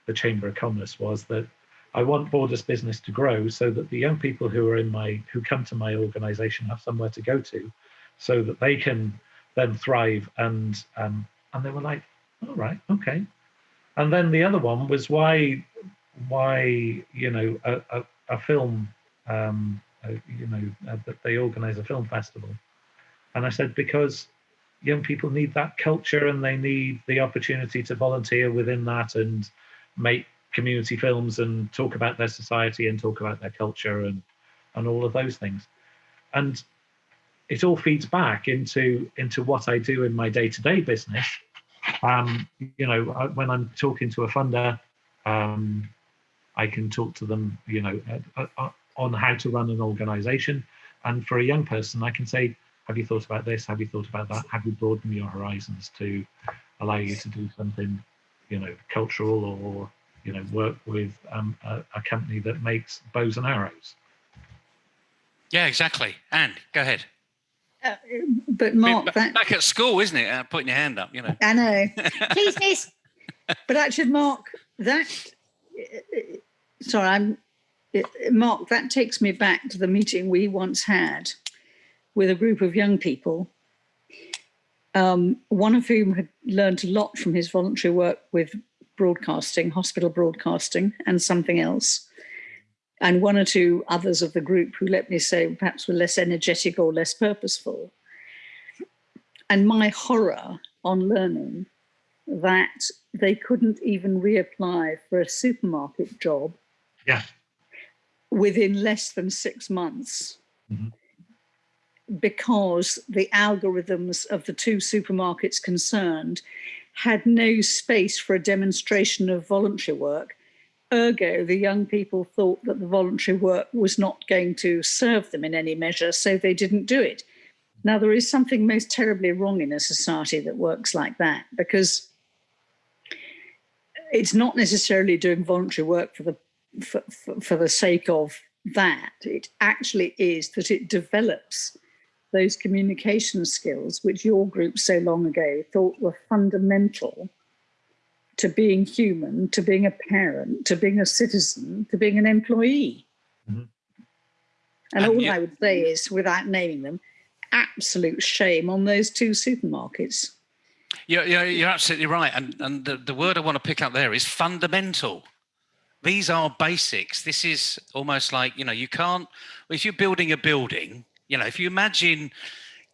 the Chamber of Commerce was that I want Borders business to grow so that the young people who are in my, who come to my organization have somewhere to go to so that they can then thrive. And, um, and they were like, all right, okay. And then the other one was why, why, you know, a, a, a film um, uh, you know, that they organize a film festival. And I said, because young people need that culture and they need the opportunity to volunteer within that and make community films and talk about their society and talk about their culture and and all of those things and it all feeds back into into what i do in my day-to-day business um you know when i'm talking to a funder um i can talk to them you know uh, uh, on how to run an organization. And for a young person, I can say, have you thought about this? Have you thought about that? Have you broadened your horizons to allow you to do something, you know, cultural or, you know, work with um, a, a, company that makes bows and arrows? Yeah, exactly. And go ahead. Uh, but Mark, that, back at school, isn't it? Uh, putting your hand up, you know. I know. <laughs> Please, miss. But actually, Mark, that. Sorry, I'm Mark, that takes me back to the meeting we once had with a group of young people, um, one of whom had learned a lot from his voluntary work with broadcasting, hospital broadcasting, and something else. And one or two others of the group who, let me say, perhaps were less energetic or less purposeful. And my horror on learning that they couldn't even reapply for a supermarket job yeah within less than six months mm -hmm. Because the algorithms of the two supermarkets concerned had no space for a demonstration of voluntary work. Ergo, the young people thought that the voluntary work was not going to serve them in any measure, so they didn't do it. Now, there is something most terribly wrong in a society that works like that because it's not necessarily doing voluntary work for the for, for, for the sake of that. It actually is that it develops those communication skills which your group so long ago thought were fundamental to being human, to being a parent, to being a citizen, to being an employee. Mm-hmm. And, and, all you, I would say is, without naming them, absolute shame on those two supermarkets. Yeah, yeah, you're absolutely right. And and the, the word I want to pick up there is fundamental. These are basics. This is almost like, you know, you can't, if you're building a building, you know, if you imagine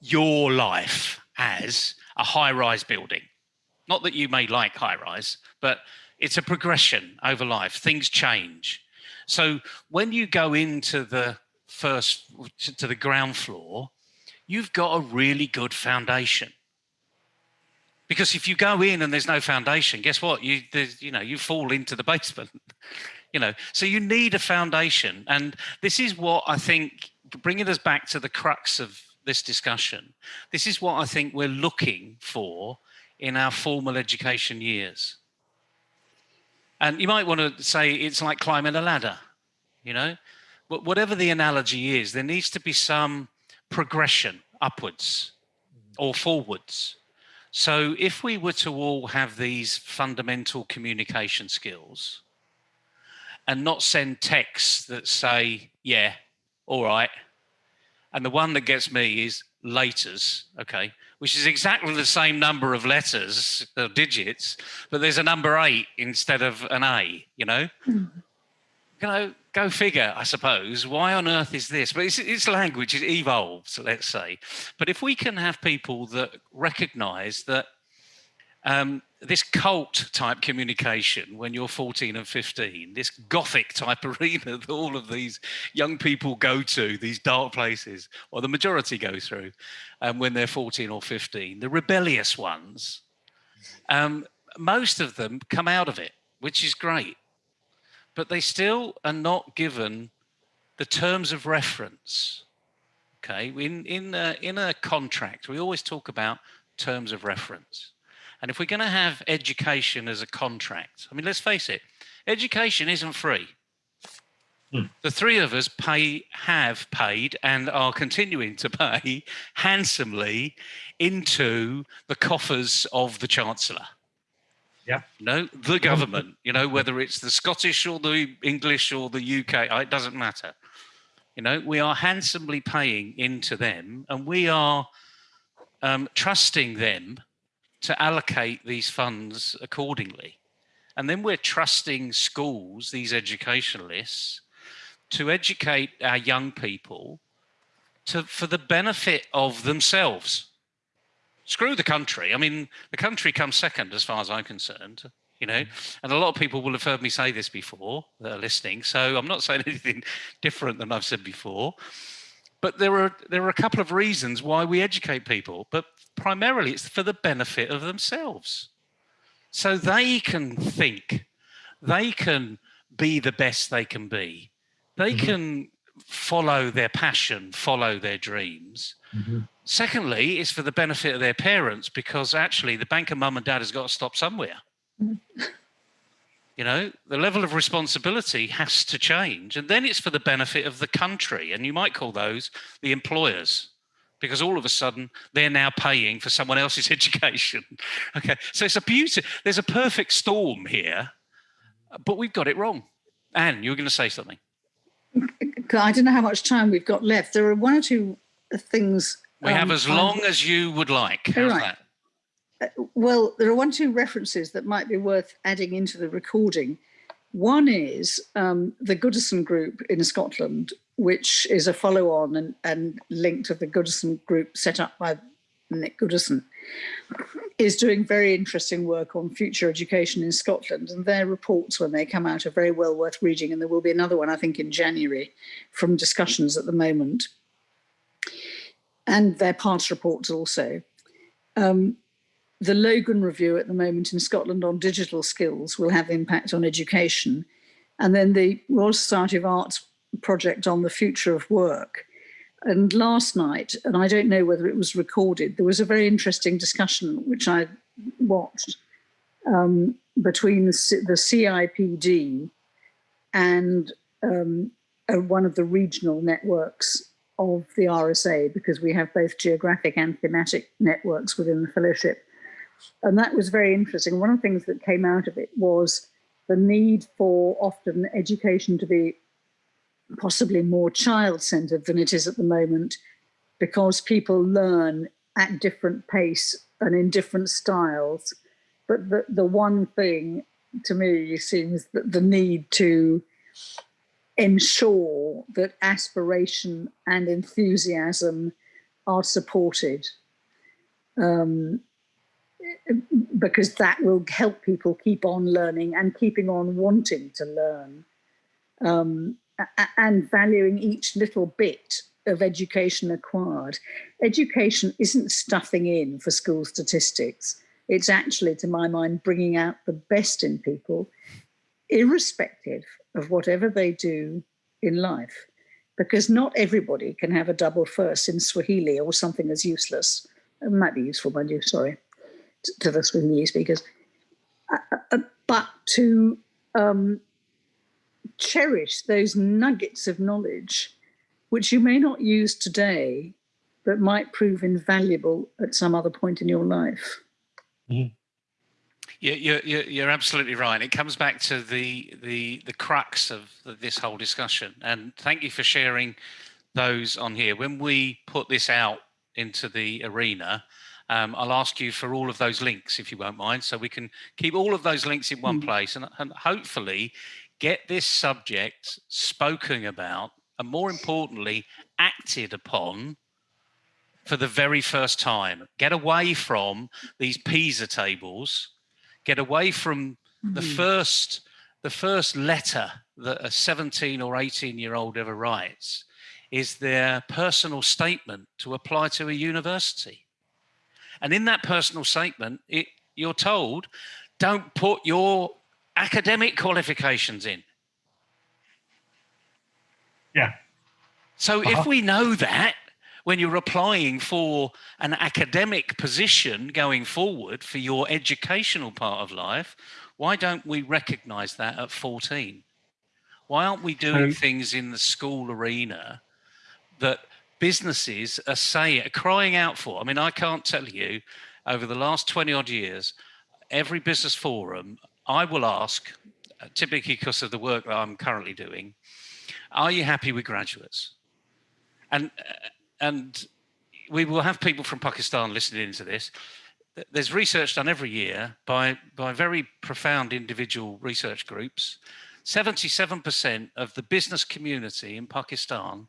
your life as a high rise building, not that you may like high rise, but it's a progression over life. Things change. So when you go into the first to the ground floor, you've got a really good foundation. Because if you go in and there's no foundation, guess what? You you know you fall into the <laughs> basement. you know, so you need a foundation, and this is what I think bringing us back to the crux of this discussion. This is what I think we're looking for in our formal education years. And you might want to say it's like climbing a ladder, you know, but whatever the analogy is, there needs to be some progression upwards or forwards. So if we were to all have these fundamental communication skills and not send texts that say, yeah, all right. And the one that gets me is laters, okay, which is exactly the same number of letters or digits, but there's a number eight instead of an A, you know? Mm. You know, go figure, I suppose. Why on earth is this? But it's, it's language, it evolves, let's say. But if we can have people that recognize that um, this cult type communication when you're 14 and 15, this gothic type <laughs> arena that all of these young people go to, these dark places, or the majority go through um, when they're 14 or 15, the rebellious ones, um, most of them come out of it, which is great but they still are not given the terms of reference. Okay, in in a, in a contract, we always talk about terms of reference. And if we're going to have education as a contract, I mean, let's face it, education isn't free. Hmm. The three of us pay, have paid, and are continuing to pay <laughs> handsomely into the coffers of the Chancellor. Yeah. You know, the government, you know, whether it's the Scottish or the English or the UK, it doesn't matter. You know, we are handsomely paying into them and we are um, trusting them to allocate these funds accordingly. And then we're trusting schools, these educationalists, to educate our young people to, for the benefit of themselves screw the country. I mean, the country comes second as far as I'm concerned, you know, and a lot of people will have heard me say this before that are listening. So I'm not saying <laughs> anything different than I've said before. But there are there are a couple of reasons why we educate people, but primarily it's for the benefit of themselves. So they can think, they can be the best they can be. They mm -hmm. can follow their passion, follow their dreams. Mm -hmm. Secondly, it's for the benefit of their parents because actually the banker mum and dad has got to stop somewhere. <laughs> you know, the level of responsibility has to change. And then it's for the benefit of the country. And you might call those the employers because all of a sudden they're now paying for someone else's <laughs> education. okay, so it's a beauty. There's a perfect storm here, but we've got it wrong. Anne, you were going to say something. I don't know how much time we've got left. There are one or two things we um, have as long um, as you would like. How's right. that? Well, there are one two references that might be worth adding into the recording. One is um, the Goodison Group in Scotland, which is a follow-on and, and linked to the Goodison Group set up by Nick Goodison, is doing very interesting work on future education in Scotland. And their reports, when they come out, are very well worth reading. And there will be another one, I think, in January from discussions at the moment and their past reports also. Um, the Logan review at the moment in Scotland on digital skills will have impact on education. And then the Royal Society of Arts project on the future of work and last night, and I don't know whether it was recorded, there was a very interesting discussion which I watched um, between the, CIPD and um, one of the regional networks of the RSA, because we have both geographic and thematic networks within the fellowship. And that was very interesting. One of the things that came out of it was the need for often education to be possibly more child centered than it is at the moment because people learn at different pace and in different styles. But the, the one thing to me seems that the need to ensure that aspiration and enthusiasm are supported um, because that will help people keep on learning and keeping on wanting to learn um, and valuing each little bit of education acquired. Education isn't stuffing in for school statistics. It's actually, to my mind, bringing out the best in people, irrespective of whatever they do in life. Because not everybody can have a double first in Swahili or something as useless. It might be useful, mind you, sorry, to the Swahili speakers. Uh, uh, but to um, cherish those nuggets of knowledge, which you may not use today, but might prove invaluable at some other point in your life. Mm-hmm. You're, you're, you're absolutely right. It comes back to the the the crux of this whole discussion. And thank you for sharing those on here. When we put this out into the arena, um, I'll ask you for all of those links if you won't mind, so we can keep all of those links in one mm. place and, and hopefully get this subject spoken about and more importantly acted upon for the very first time. Get away from these PISA tables get away from mm-hmm. the first the first letter that a 17 or 18 year old ever writes is their personal statement to apply to a university. And in that personal statement, it, you're told, don't put your academic qualifications in. Yeah. So uh-huh. if we know that, when you're applying for an academic position going forward for your educational part of life, why don't we recognize that at 14? Why aren't we doing um, things in the school arena that businesses are saying, crying out for? I mean, I can't tell you over the last 20 odd years, every business forum, I will ask, uh, typically because of the work that I'm currently doing, are you happy with graduates? And uh, and we will have people from Pakistan listening into this. There's research done every year by, by very profound individual research groups. 77% of the business community in Pakistan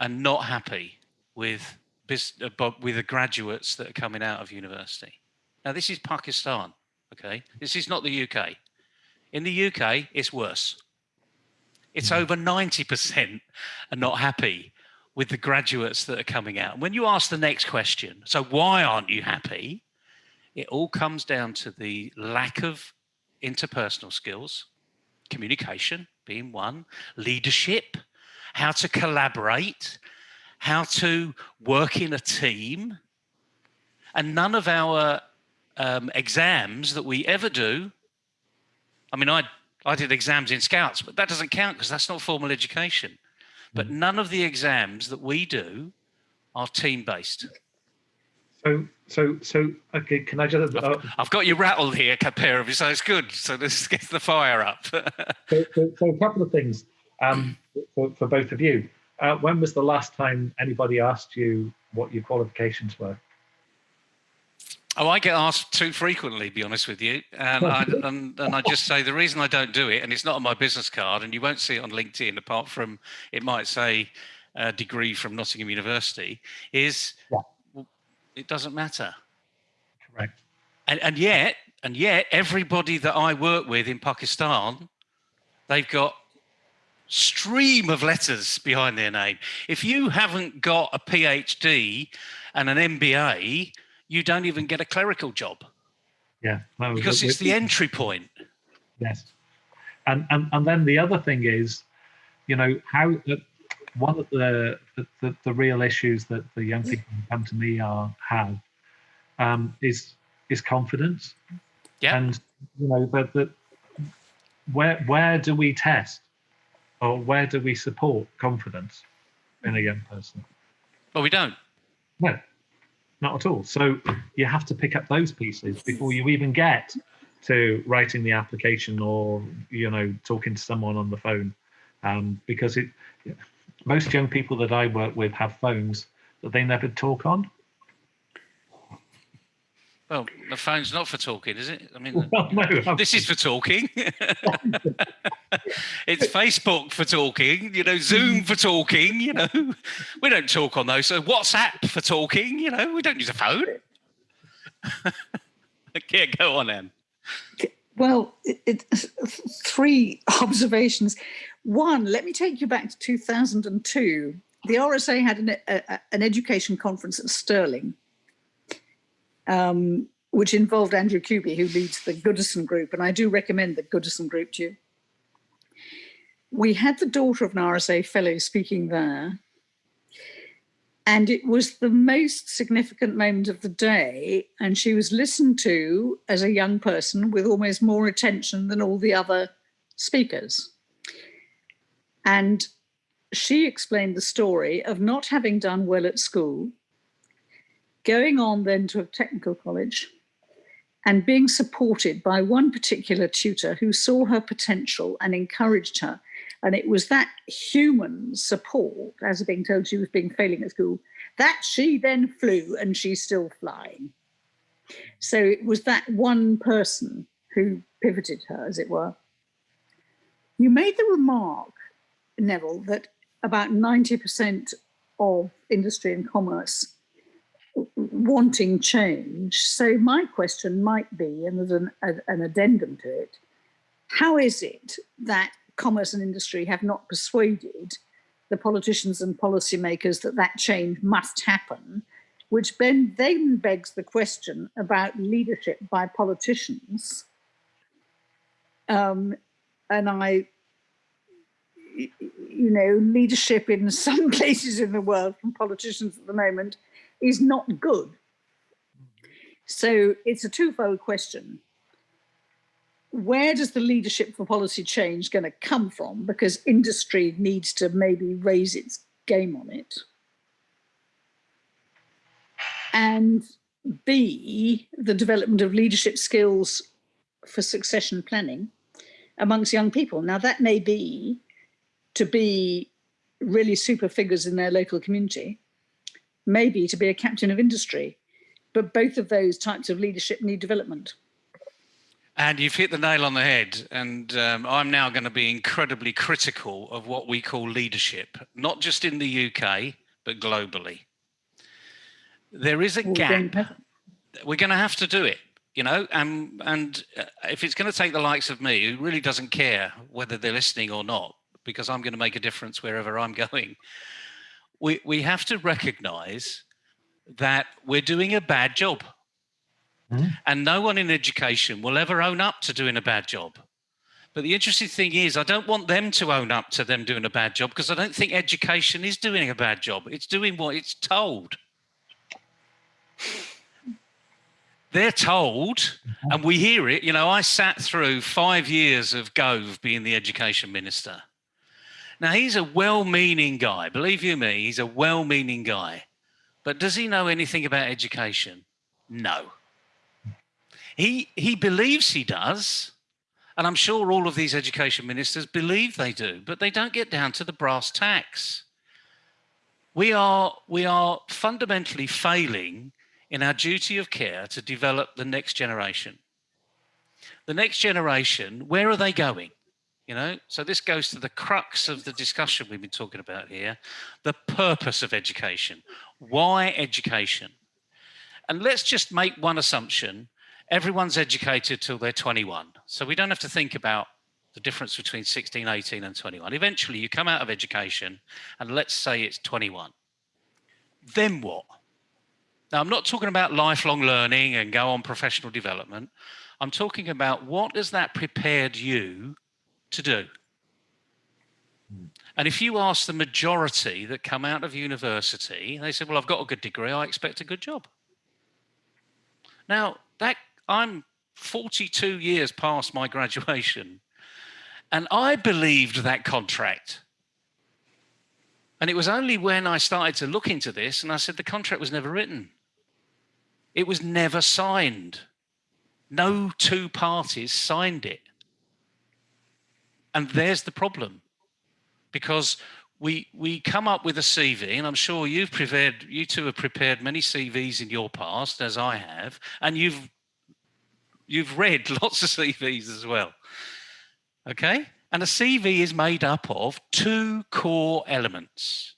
are not happy with, uh, with the graduates that are coming out of university. Now, this is Pakistan, okay? This is not the UK. In the UK, it's worse. It's mm-hmm. over 90% are not happy with the graduates that are coming out. When you ask the next question, so why aren't you happy? It all comes down to the lack of interpersonal skills, communication being one, leadership, how to collaborate, how to work in a team. And none of our um, exams that we ever do, I mean, I, I did exams in Scouts, but that doesn't count because that's not formal education. But mm. none of the exams that we do are team based. So, so, so, okay, can I just? Uh, I've, I've, got you rattled here, pair of you, so it's good. So this gets the fire up. <laughs> so, so, so, a couple of things um, for, for both of you. Uh, when was the last time anybody asked you what your qualifications were? Oh, I get asked too frequently, be honest with you. And I, <laughs> and, and I just say the reason I don't do it, and it's not on my business card, and you won't see it on LinkedIn, apart from it might say a degree from Nottingham University, is yeah. it doesn't matter. Correct. And, and yet, and yet, everybody that I work with in Pakistan, they've got stream of letters behind their name. If you haven't got a PhD and an MBA, you don't even get a clerical job. Yeah. Because it's the entry point. Yes. And, and, and then the other thing is, you know, how one of the the, the the, real issues that the young people who come to me are have um, is is confidence. Yeah. And you know that that where where do we test or where do we support confidence in a young person? Well, we don't. No, not at all. So you have to pick up those pieces before you even get to writing the application or you know talking to someone on the phone, um, because it most young people that I work with have phones that they never talk on. Well, the phone's not for talking, is it? I mean, <laughs> well, no, this is for talking. <laughs> it's Facebook for talking, you know, Zoom for talking, you know. We don't talk on those. So WhatsApp for talking, you know, we don't use a phone. <laughs> yeah, go on, Anne. Well, it, it, three observations. One, let me take you back to 2002. The RSA had an, a, an education conference at Stirling um, which involved Andrew Kuby, who leads the Goodison Group, and I do recommend the Goodison Group to you. We had the daughter of an RSA fellow speaking there, and it was the most significant moment of the day, and she was listened to as a young person with almost more attention than all the other speakers. And she explained the story of not having done well at school, going on then to a technical college and being supported by one particular tutor who saw her potential and encouraged her. And it was that human support, as being told she was being failing at school, that she then flew and she's still flying. So it was that one person who pivoted her, as it were. You made the remark, Neville, that about 90% of industry and commerce wanting change. So my question might be, and there's an, an addendum to it, how is it that commerce and industry have not persuaded the politicians and policymakers that that change must happen, which then, then begs the question about leadership by politicians. Um, and I, you know, leadership in <laughs> some places in the world from politicians at the moment is not good. So it's a twofold question. Where does the leadership for policy change going to come from? Because industry needs to maybe raise its game on it. And B, the development of leadership skills for succession planning amongst young people. Now that may be to be really super figures in their local community, maybe to be a captain of industry. But both of those types of leadership need development. And you've hit the nail on the head. And um, I'm now going to be incredibly critical of what we call leadership, not just in the UK, but globally. There is a gap. We're going to have to do it, you know, and, and uh, if it's going to take the likes of me, who really doesn't care whether they're listening or not, because I'm going to make a difference wherever I'm <laughs> going, we, we have to recognize that we're doing a bad job. Mm. And no one in education will ever own up to doing a bad job. But the interesting thing is, I don't want them to own up to them doing a bad job because I don't think education is doing a bad job. It's doing what it's told. They're told, mm-hmm. and we hear it. You know, I sat through five years of Gove being the education minister. Now, he's a well-meaning guy. Believe you me, he's a well-meaning guy. But does he know anything about education? No. He, he believes he does. And I'm sure all of these education ministers believe they do, but they don't get down to the brass tacks. We are, we are fundamentally failing in our duty of care to develop the next generation. The next generation, where are they going? You know? So this goes to the crux of the discussion we've been talking about here the purpose of education. Why education? And let's just make one assumption. Everyone's educated till they're 21 so we don't have to think about the difference between 16 18 and 21 eventually you come out of education and let's say it's 21 then what? Now i'm not talking about lifelong learning and go on professional development. I'm talking about what has that prepared you to do. And if you ask the majority that come out of university, they say, well, I've got a good degree, I expect a good job. Now, that I'm 42 years past my graduation, and I believed that contract. And it was only when I started to look into this and I said the contract was never written. It was never signed. No two parties signed it. And there's the problem. Because we we come up with a CV, and I'm sure you've prepared, you two have prepared many CVs in your past, as I have, and you've you've read <laughs> lots of CVs as well. Okay, and a CV is made up of two core elements.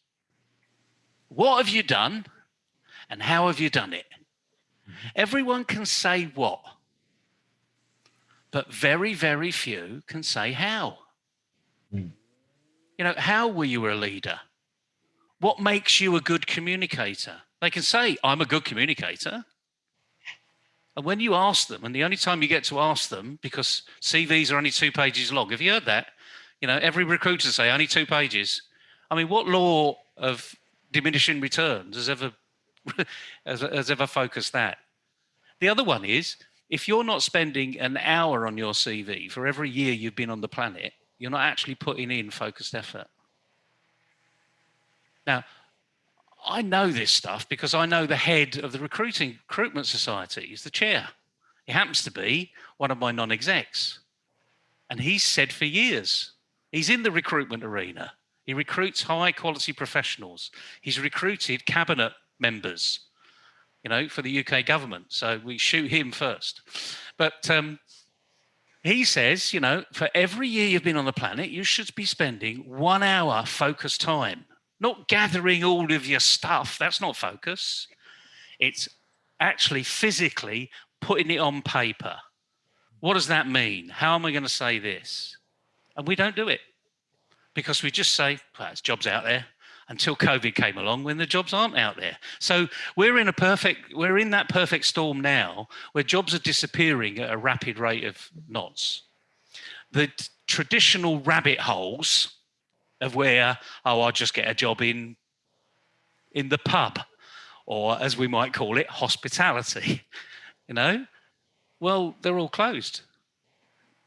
What have you done, and how have you done it? Mm-hmm. Everyone can say what, but very, very few can say how. Mm. You know, how were you a leader? What makes you a good communicator? They can say, I'm a good communicator. And when you ask them, and the only time you get to ask them, because CVs are only two pages long, have you heard that? You know, every recruiter say only two pages. I mean, what law of diminishing returns has ever <laughs> has, has ever focused that? The other one is if you're not spending an hour on your CV for every year you've been on the planet, you're not actually putting in focused effort. Now, I know this stuff because I know the head of the recruiting recruitment society. He's the chair. He happens to be one of my non-execs. And he's said for years, he's in the recruitment arena. He recruits high quality professionals. He's recruited cabinet members you know, for the UK government. So we shoot him first. But um, he says, you know, for every year you've been on the planet, you should be spending one hour focused time, not gathering all of your stuff. That's not focus. It's actually physically putting it on paper. What does that mean? How am I going to say this? And we don't do it because we just say, well, jobs out there until COVID came along when the jobs aren't out there. So we're in a perfect, we're in that perfect storm now where jobs are disappearing at a rapid rate of knots. The traditional rabbit holes of where, oh, I'll just get a job in, in the pub, or as we might call it, hospitality, <laughs> you know, well, they're all closed.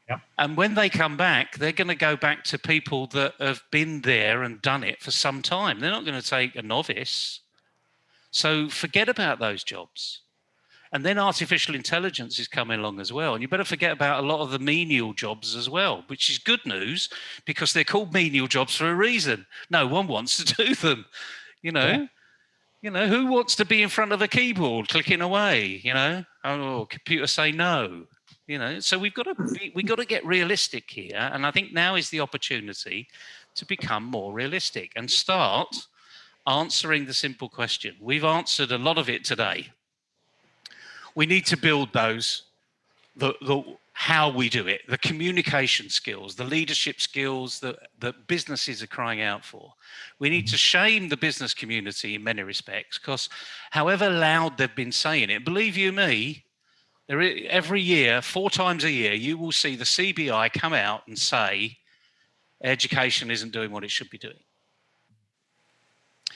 Yep. And when they come back, they're going to go back to people that have been there and done it for some time. They're not going to take a novice. So forget about those jobs. And then artificial intelligence is coming along as well. And you better forget about a lot of the menial jobs as well, which is good news because they're called menial jobs for a reason. No one wants to <laughs> do them, you know. Yeah. You know, who wants to be in front of a keyboard clicking away, you know? Oh, computer say no you know so we've got to be, we've got to get realistic here and i think now is the opportunity to become more realistic and start answering the simple question. We've answered a lot of it today. We need to build those the, the how we do it the communication skills the leadership skills that that businesses are crying out for. We need to shame the business community in many respects because however loud they've been saying it believe you me there is, every year, four times a year, you will see the CBI come out and say education isn't doing what it should be doing.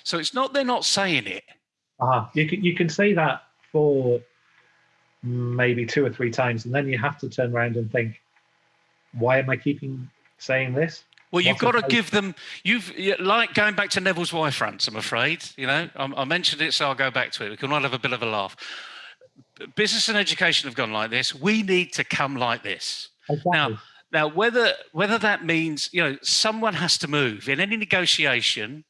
So it's not they're not saying it. Uh, you can you can say that for maybe two or three times, and then you have to turn around and think, why am I keeping saying this? Well, you've got to give them. You've like going back to Neville's Y-fronts. I'm afraid. You know, I, I mentioned it, so I'll go back to it. We can all have a bit of a laugh business and education have gone like this. We need to come like this. Exactly. Now, now whether whether that means you know someone has to move in any negotiation,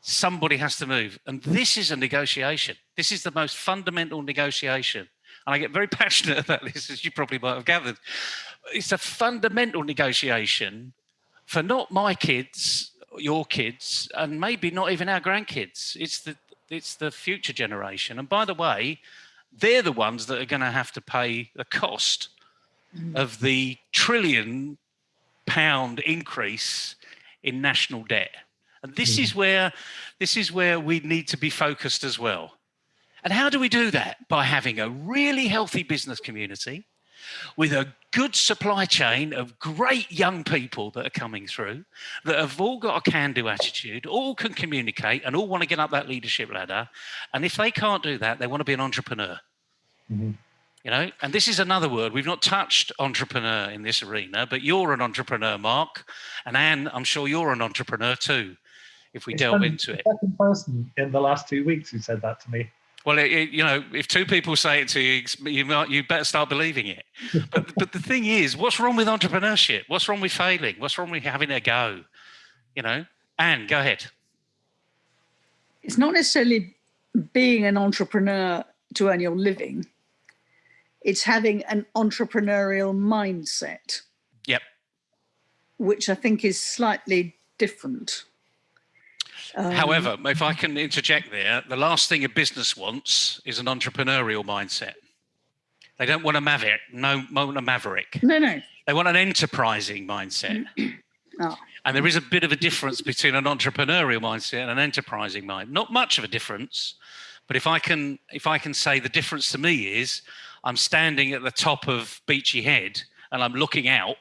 somebody has to move, and this is a negotiation. This is the most fundamental negotiation, and I get very <laughs> passionate about this, as you probably might have gathered. It's a fundamental negotiation for not my kids, your kids, and maybe not even our grandkids. It's the it's the future generation. And by the way, they're the ones that are going to have to pay the cost mm. of the trillion pound increase in national debt. And this mm. is where this is where we need to be focused as well. And how do we do that? By having a really healthy business community, with a good supply chain of great young people that are coming through that have all got a can do attitude, all can communicate, and all want to get up that leadership ladder. And if they can't do that, they want to be an entrepreneur. Mm-hmm. You know, and this is another word. We've not touched entrepreneur in this arena, but you're an entrepreneur, Mark. And Anne, I'm sure you're an entrepreneur too, if we it's delve into it. Second person in the last two weeks who said that to me. Well, it, it, you know, if two people say it to you, you, might, you better start believing it. <laughs> but, but the thing is, what's wrong with entrepreneurship? What's wrong with failing? What's wrong with having a go? You know, Anne, go ahead. It's not necessarily being an entrepreneur to earn your living. It's having an entrepreneurial mindset. Yep. Which I think is slightly different. Um, However, if I can interject there, the last thing a business wants is an entrepreneurial mindset. They don't want a maverick, no, want a maverick. No, no. They want an enterprising mindset. <clears throat> oh. And there is a bit of a difference between an entrepreneurial mindset and an enterprising mind. Not much of a difference, but if I can, if I can say the difference to me is, I'm standing at the top of Beachy Head and I'm looking out.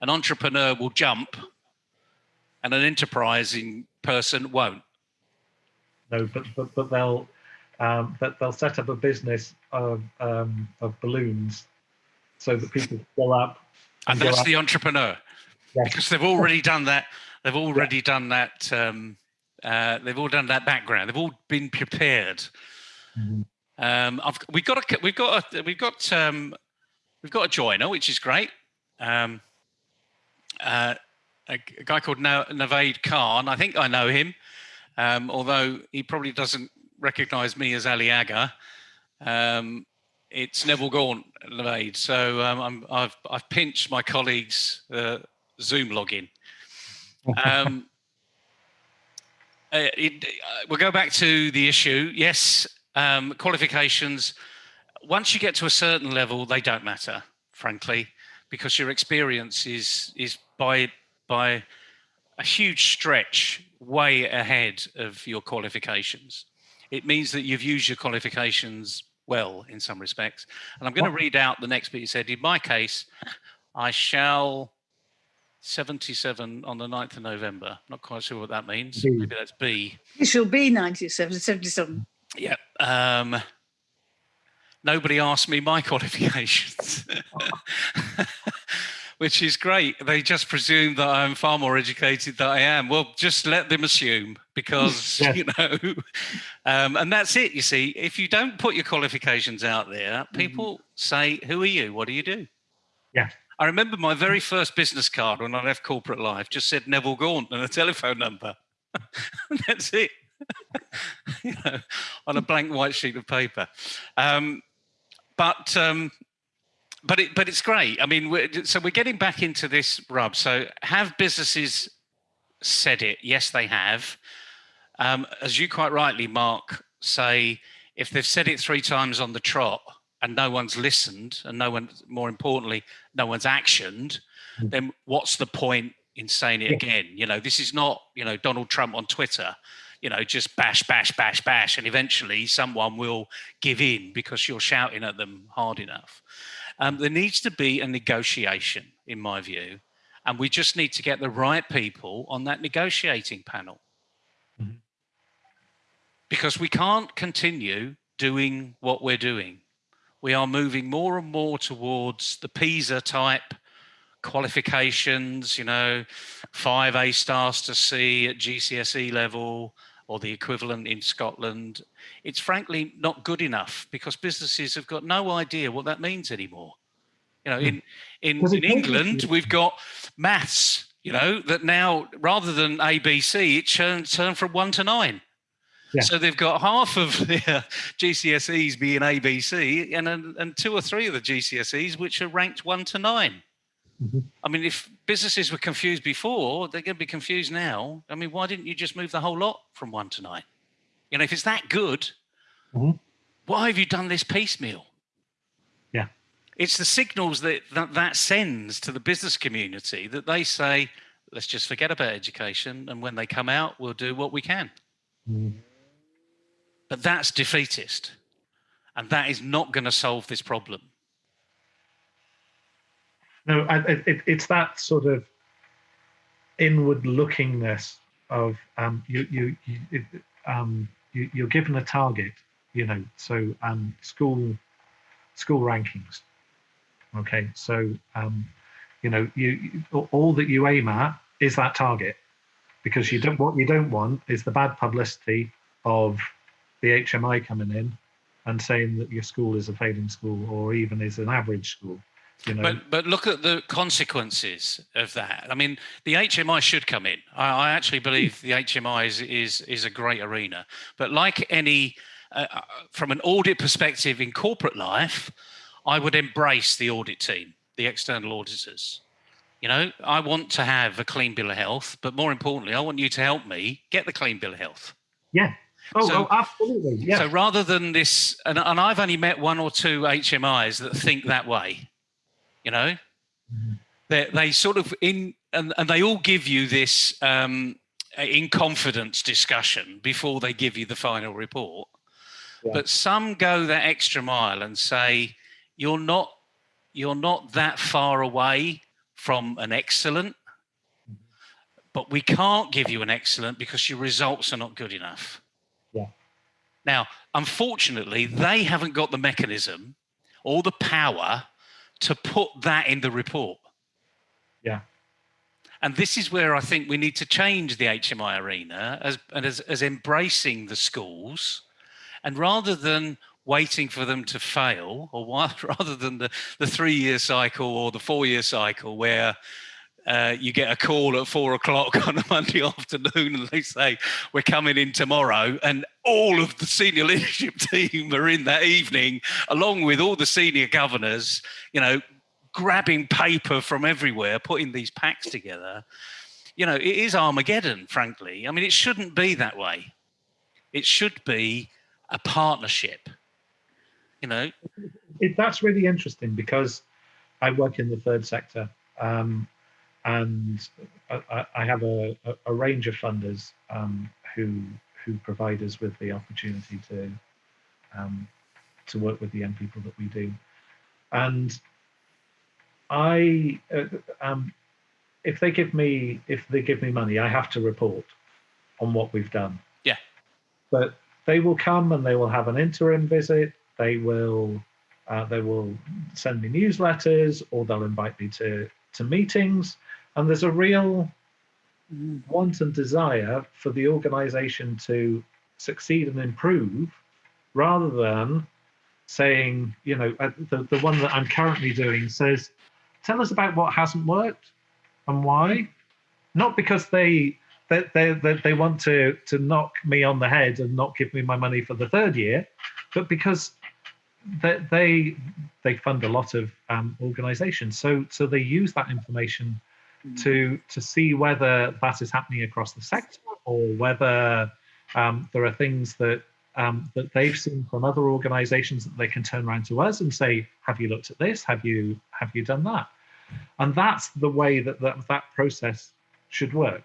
An entrepreneur will jump, and an enterprising person won't. No, but but, but they'll um, that they'll set up a business of um, of balloons so that people fill up. And, and that's the entrepreneur, yes. because they've already done that. They've already yeah. done that. Um, uh, they've all done that background. They've all been prepared. Mm-hmm. Um, I've, we've got a we've got a we've got um, we've got a joiner, which is great. Um, uh, a, guy called Naved Khan. I think I know him, um, although he probably doesn't recognise me as Ali Agha. Um, it's Neville Gaunt, Naved. So um, i have I've pinched my colleague's uh, Zoom login. Um, <laughs> uh, it, uh, we'll go back to the issue. Yes, um, qualifications. Once you get to a certain level, they don't matter, frankly, because your experience is is by by a huge stretch way ahead of your qualifications. It means that you've used your qualifications well in some respects. And I'm going to read out the next bit you said. In my case, I shall 77 on the 9th of November. Not quite sure what that means. B. Maybe that's B. It shall be 97, 77. Yeah. Um, nobody asked me my <laughs> qualifications. <laughs> which is great. They just presume that I'm far more educated than I am. Well, just let them assume because, <laughs> yeah. <laughs> you know, um, and that's it. You see, if you don't put your qualifications out there, mm-hmm. people mm-hmm. say, Who are you? What do you do? Yeah. I remember my very first business card when I left corporate life just said Neville Gaunt and a <laughs> telephone number. that's it. you know, on a blank white sheet of paper. Um, but um, but it, but it's great. I mean, we're, so we're getting back into this rub. So have businesses said it? Yes, they have. Um, as you quite rightly, Mark, say if they've said it three times on the trot and no one's listened, and no one, more importantly, no one's actioned, mm. then what's the point in saying it again? You know, this is not you know Donald Trump on Twitter you know, just bash, bash, bash, bash, and eventually someone will give in because you're shouting at them hard enough. Um, there needs to be a negotiation, in my view, and we just need to get the right people on that negotiating panel. Mm-hmm. Because we can't continue doing what we're doing. We are moving more and more towards the PISA type qualifications, you know, five A stars to C at GCSE level, or the equivalent in Scotland, it's frankly not good enough because businesses have got no idea what that means anymore. You know, in in, in England, we've got maths, you know, that now rather than ABC, it turned, turned from one to nine. Yeah. So they've got half of <laughs> their uh, GCSEs being ABC and, and two or three of the GCSEs which are ranked one to 9 mm-hmm. I mean, if businesses were confused before, they're going to be confused now. I mean, why didn't you just move the whole lot from one to nine? You know, if it's that good, mm-hmm. why have you done this piecemeal? Yeah. It's the signals that, that that sends to the business community that they say, let's just forget about education. And when they come out, we'll do what we can. Mm-hmm. But that's defeatist. And that is not going to solve this problem. No, I, it, it's that sort of inward lookingness of um, you you you, it, um, you you're given a target, you know. So um, school school rankings. Okay, so um, you know you, all that you aim at is that target because you don't what you don't want is the bad publicity of the HMI coming in and saying that your school is a failing school or even is an average school. You know? But but look at the consequences of that. I mean, the HMI should come in. I, I actually believe the HMI is is is a great arena. But like any, uh, uh, from an audit perspective in corporate life, I would embrace the audit team, the external auditors. You know, I want to have a clean bill of health, but more importantly, I want you to help me get the clean bill of health. Yeah. Oh, So- oh absolutely. Yeah. So rather than this, and, and I've only met one or two HMIs that think that way, you know, Mhm. they they sort of in, and, and they all give you this um, in confidence discussion before they give you the final report. Yeah. But some go that extra mile and say, you're not, you're not that far away from an excellent, but we can't give you an excellent because your results are not good enough. Yeah. Now, unfortunately, they haven't got the mechanism or the power to put that in the report. Yeah. And this is where I think we need to change the HMI arena as and as, as embracing the schools, and rather than waiting for them to fail, or <laughs> rather than the, the three-year cycle or the four-year cycle where uh, you get a call at four o'clock <laughs> on a Monday afternoon and they say, We're coming in tomorrow. And all of the senior <laughs> leadership team are in that evening, along with all the senior governors, you know, grabbing paper from everywhere, putting these packs together. You know, it is Armageddon, frankly. I mean, it shouldn't be that way. It should be a partnership. You know, it, that's really interesting because I work in the third sector, um, and I, I- I have a, a, a range of funders um, who who provide us with the opportunity to um, to work with the young people that we do, and I uh, um, if they give me if they give me money, I have to report on what we've done. Yeah. but they will come and they will have an interim visit. They will uh, they will send me newsletters or they'll invite me to to meetings and there's a real want and desire for the organization to succeed and improve rather than saying you know uh, the, the one that i'm currently doing says tell us about what hasn't worked and why. Not because they they, they, they, they want to to knock me on the head and not give me my money for the third year but because they they, they fund a lot of um, organizations. So so they use that information to to see whether that is happening across the sector or whether um, there are things that um, that they've seen from other organizations that they can turn around to us and say have you looked at this have you have you done that and that's the way that that, that process should work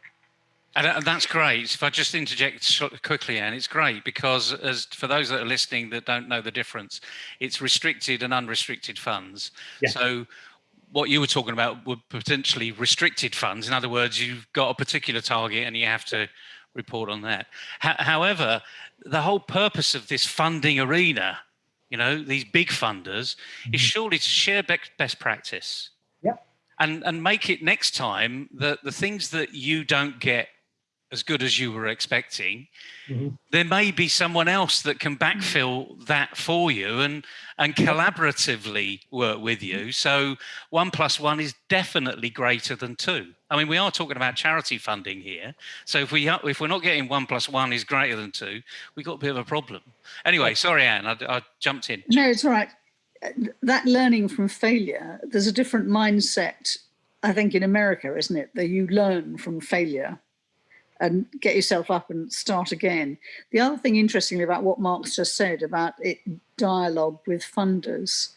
And, and that's great. If I just interject quickly, Anne, it's great because, as for those that are listening that don't know the difference, it's restricted and unrestricted funds. Yeah. So, what you were talking about were potentially restricted funds. In other words, you've got a particular target and you have to report on that. Ho- however, the whole purpose of this funding arena, you know, these big funders, is Mhm. surely to share bec- best practice. Yep. And and make it next time that the things that you don't get as good as you were expecting, Mhm. there may be someone else that can backfill that for you and and collaboratively work with you. So one plus one is definitely greater than two. I mean, we are talking about charity funding here. So if we are, if we're not getting one plus one is greater than two, we've got a bit of a problem. Anyway, sorry, Anne, I, I jumped in. No, it's all right. Uh, That learning from failure, there's a different mindset, I think, in America, isn't it? That you learn from failure and get yourself up and start again. The other thing, interestingly, about what Mark's just said about it, dialogue with funders,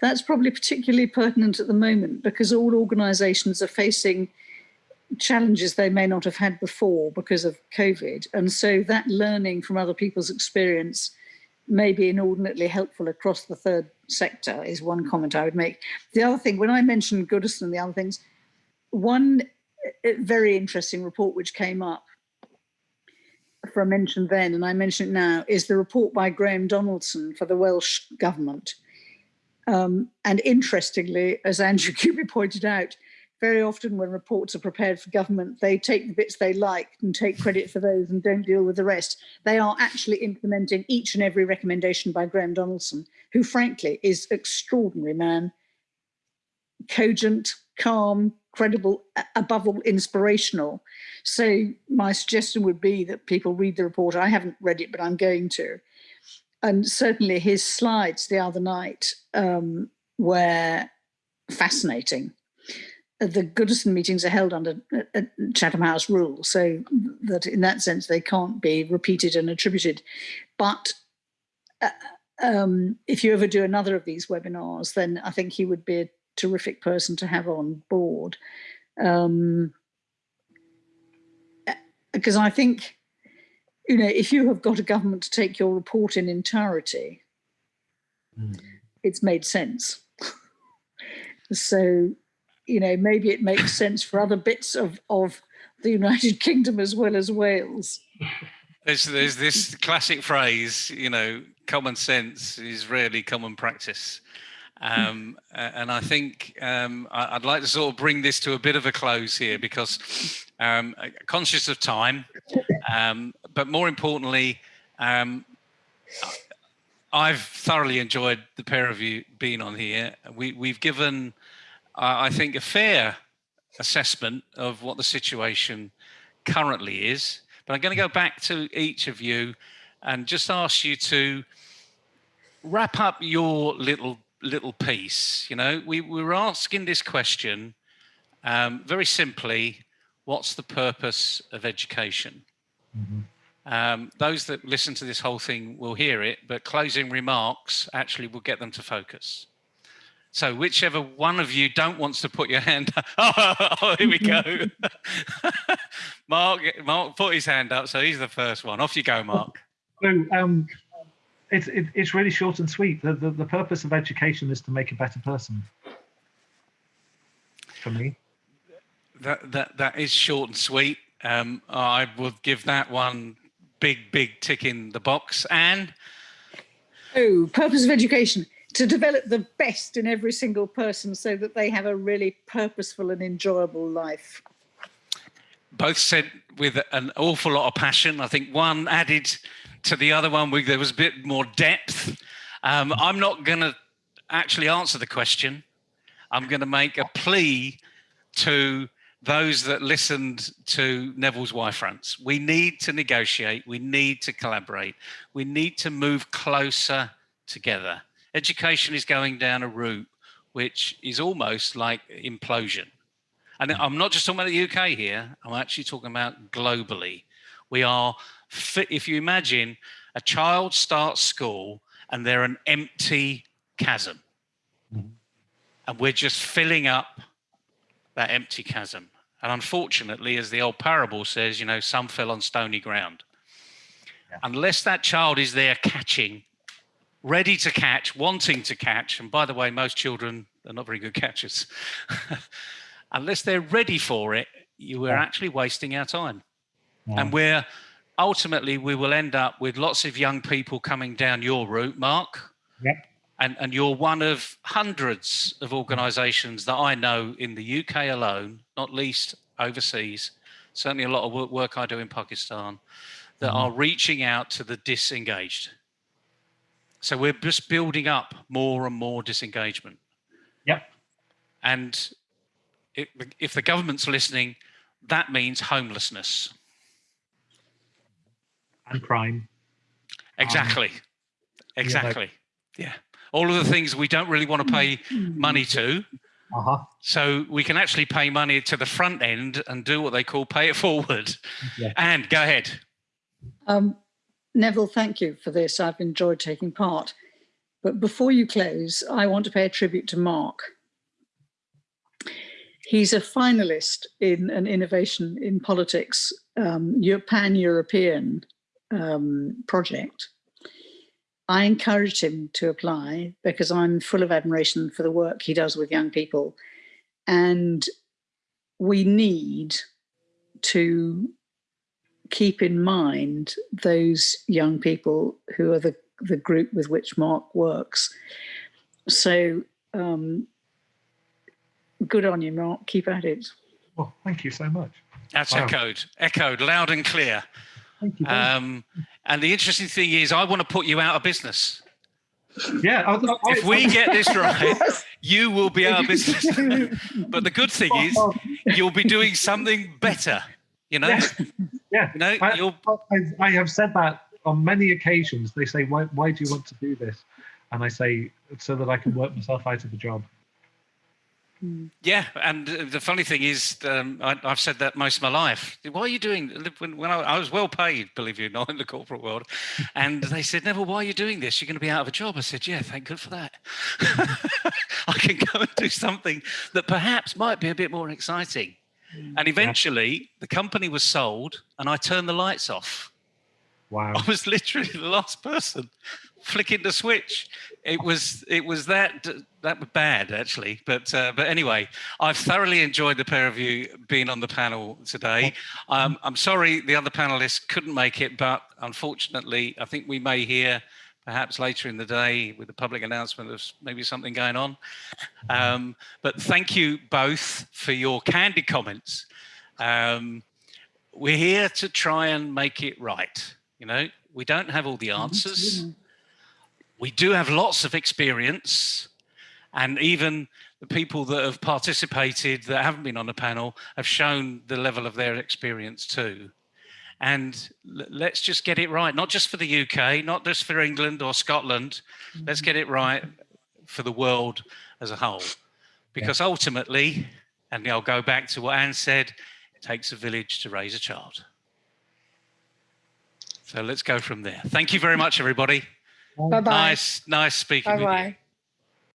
that's probably particularly pertinent at the moment because all organisations are facing challenges they may not have had before because of COVID. And so that learning from other people's experience may be inordinately helpful across the third sector is one comment I would make. The other thing, when I mentioned Goodison and the other things, one very interesting report which came up for a mention then, and I mention it now, is the report by Graham Donaldson for the Welsh government. Um, and interestingly, as Andrew <laughs> Kuby pointed out, very often when reports are prepared for government, they take the bits they like and take credit for those and don't deal with the rest. They are actually implementing each and every recommendation by Graham Donaldson, who frankly is extraordinary man, cogent, calm, credible, above all inspirational. So my suggestion would be that people read the report. I haven't read it, but I'm going to. And certainly his slides the other night um, were fascinating the Goodison meetings are held under uh, Chatham House rule, so that in that sense they can't be repeated and attributed. But uh, um, if you ever do another of these webinars, then I think he would be a terrific person to have on board. Um, because I think, you know, if you have got a government to take your report in entirety, mm. it's made sense. <laughs> so you know, maybe it makes sense for other bits of, of the United <laughs> Kingdom as well as Wales. There's, there's this classic phrase, you know, common sense is rarely common practice. Um, and I think um, I'd like to sort of bring this to a bit of a close here because um, conscious of time, um, but more importantly, um, I've thoroughly enjoyed the pair of you being on here. We, we've given I think, a fair assessment of what the situation currently is. But I'm going to go back to each of you and just ask you to wrap up your little little piece. You know, we, we were asking this question um, very simply, what's the purpose of education? Mm -hmm. um, those that listen to this whole thing will hear it, but closing remarks actually will get them to focus. So whichever one of you don't wants to put your hand up. Oh, <laughs> oh, here we go. <laughs> Mark, Mark put his hand up, so he's the first one. Off you go, Mark. So <laughs> um, it's it, it's really short and sweet. The, the the purpose of education is to make a better person. For me. That that that is short and sweet. Um, I would give that one big big tick in the box. And oh, purpose of education to develop the best in every single person so that they have a really purposeful and enjoyable life. Both said with an awful lot of passion. I think one added to the other one, we, there was a bit more depth. Um, I'm not going to actually answer the question. I'm going to make a plea to those that listened to Neville's Y-fronts. We need to negotiate. We need to collaborate. We need to move closer together education is going down a route which is almost like implosion. And I'm not just talking about the UK here, I'm actually talking about globally. We are, if you imagine a child starts school and they're an empty chasm. Mm -hmm. And we're just filling up that empty chasm. And unfortunately, as the old parable says, you know, some fell on stony ground. Yeah. Unless that child is there catching ready to catch, wanting to catch. And by the way, most children are not very good catchers. <laughs> Unless they're ready for it, you are actually wasting our time. Yeah. And we're ultimately, we will end up with lots of young people coming down your route, Mark. Yeah. And, and you're one of hundreds of organizations that I know in the UK alone, not least overseas, certainly a lot of work I do in Pakistan, that mm -hmm. are reaching out to the disengaged so we're just building up more and more disengagement. Yep. And if the government's listening, that means homelessness. And crime. Exactly. Um, exactly. Yeah, yeah. All of the things we don't really want to pay money to. Uh -huh. So we can actually pay money to the front end and do what they call pay it forward. Yeah. And go ahead. Um, Neville, thank you for this. I've enjoyed taking part. But before you close, I want to pay a tribute to Mark. He's a finalist in an innovation in politics, um, pan-European um, project. I encouraged him to apply because I'm full of admiration for the work he does with young people. And we need to keep in mind those young people who are the, the group with which Mark works. So um, good on you, Mark. Keep at it. Well, thank you so much. That's Wow. echoed, echoed loud and clear. Thank you. Um, and the interesting thing is, I want to put you out of business. yeah, I, I, If we get this right, <laughs> you will be out of business. but the good thing is, you'll be doing something better. You know, Yeah. yeah, you know, I, I, I have said that on many occasions. They say, "Why? Why do you want to do this?" And I say, "So that I can work myself out of a job." Yeah, and the funny thing is, um, I, I've said that most of my life. Why are you doing? When, when I, I was well paid, believe you or not, <laughs> in the corporate world, <laughs> and they said, "Neville, why are you doing this? You're going to be out of a job." I said, "Yeah, thank God for that. <laughs> I can go and do something that perhaps might be a bit more exciting." And eventually, the company was sold, and I turned the lights off. Wow. I was literally the last person flicking the switch. It was it was that that was bad actually, but uh, but anyway, I've thoroughly enjoyed the pair of you being on the panel today. Um, I'm sorry the other panelists couldn't make it, but unfortunately, I think we may hear perhaps later in the day with the public announcement of maybe something going on. Um, but thank you both for your candid comments. Um, we're here to try and make it right. You know, we don't have all the answers. We do have lots of experience, and even the people that have participated that haven't been on the panel have shown the level of their experience too. And let's just get it right, not just for the UK, not just for England or Scotland. Mm-hmm. Let's get it right for the world as a whole. Because ultimately, and I'll go back to what Anne said, it takes a village to raise a child. So let's go from there. Thank you very much, everybody. Bye bye. Nice, nice speaking Bye with you.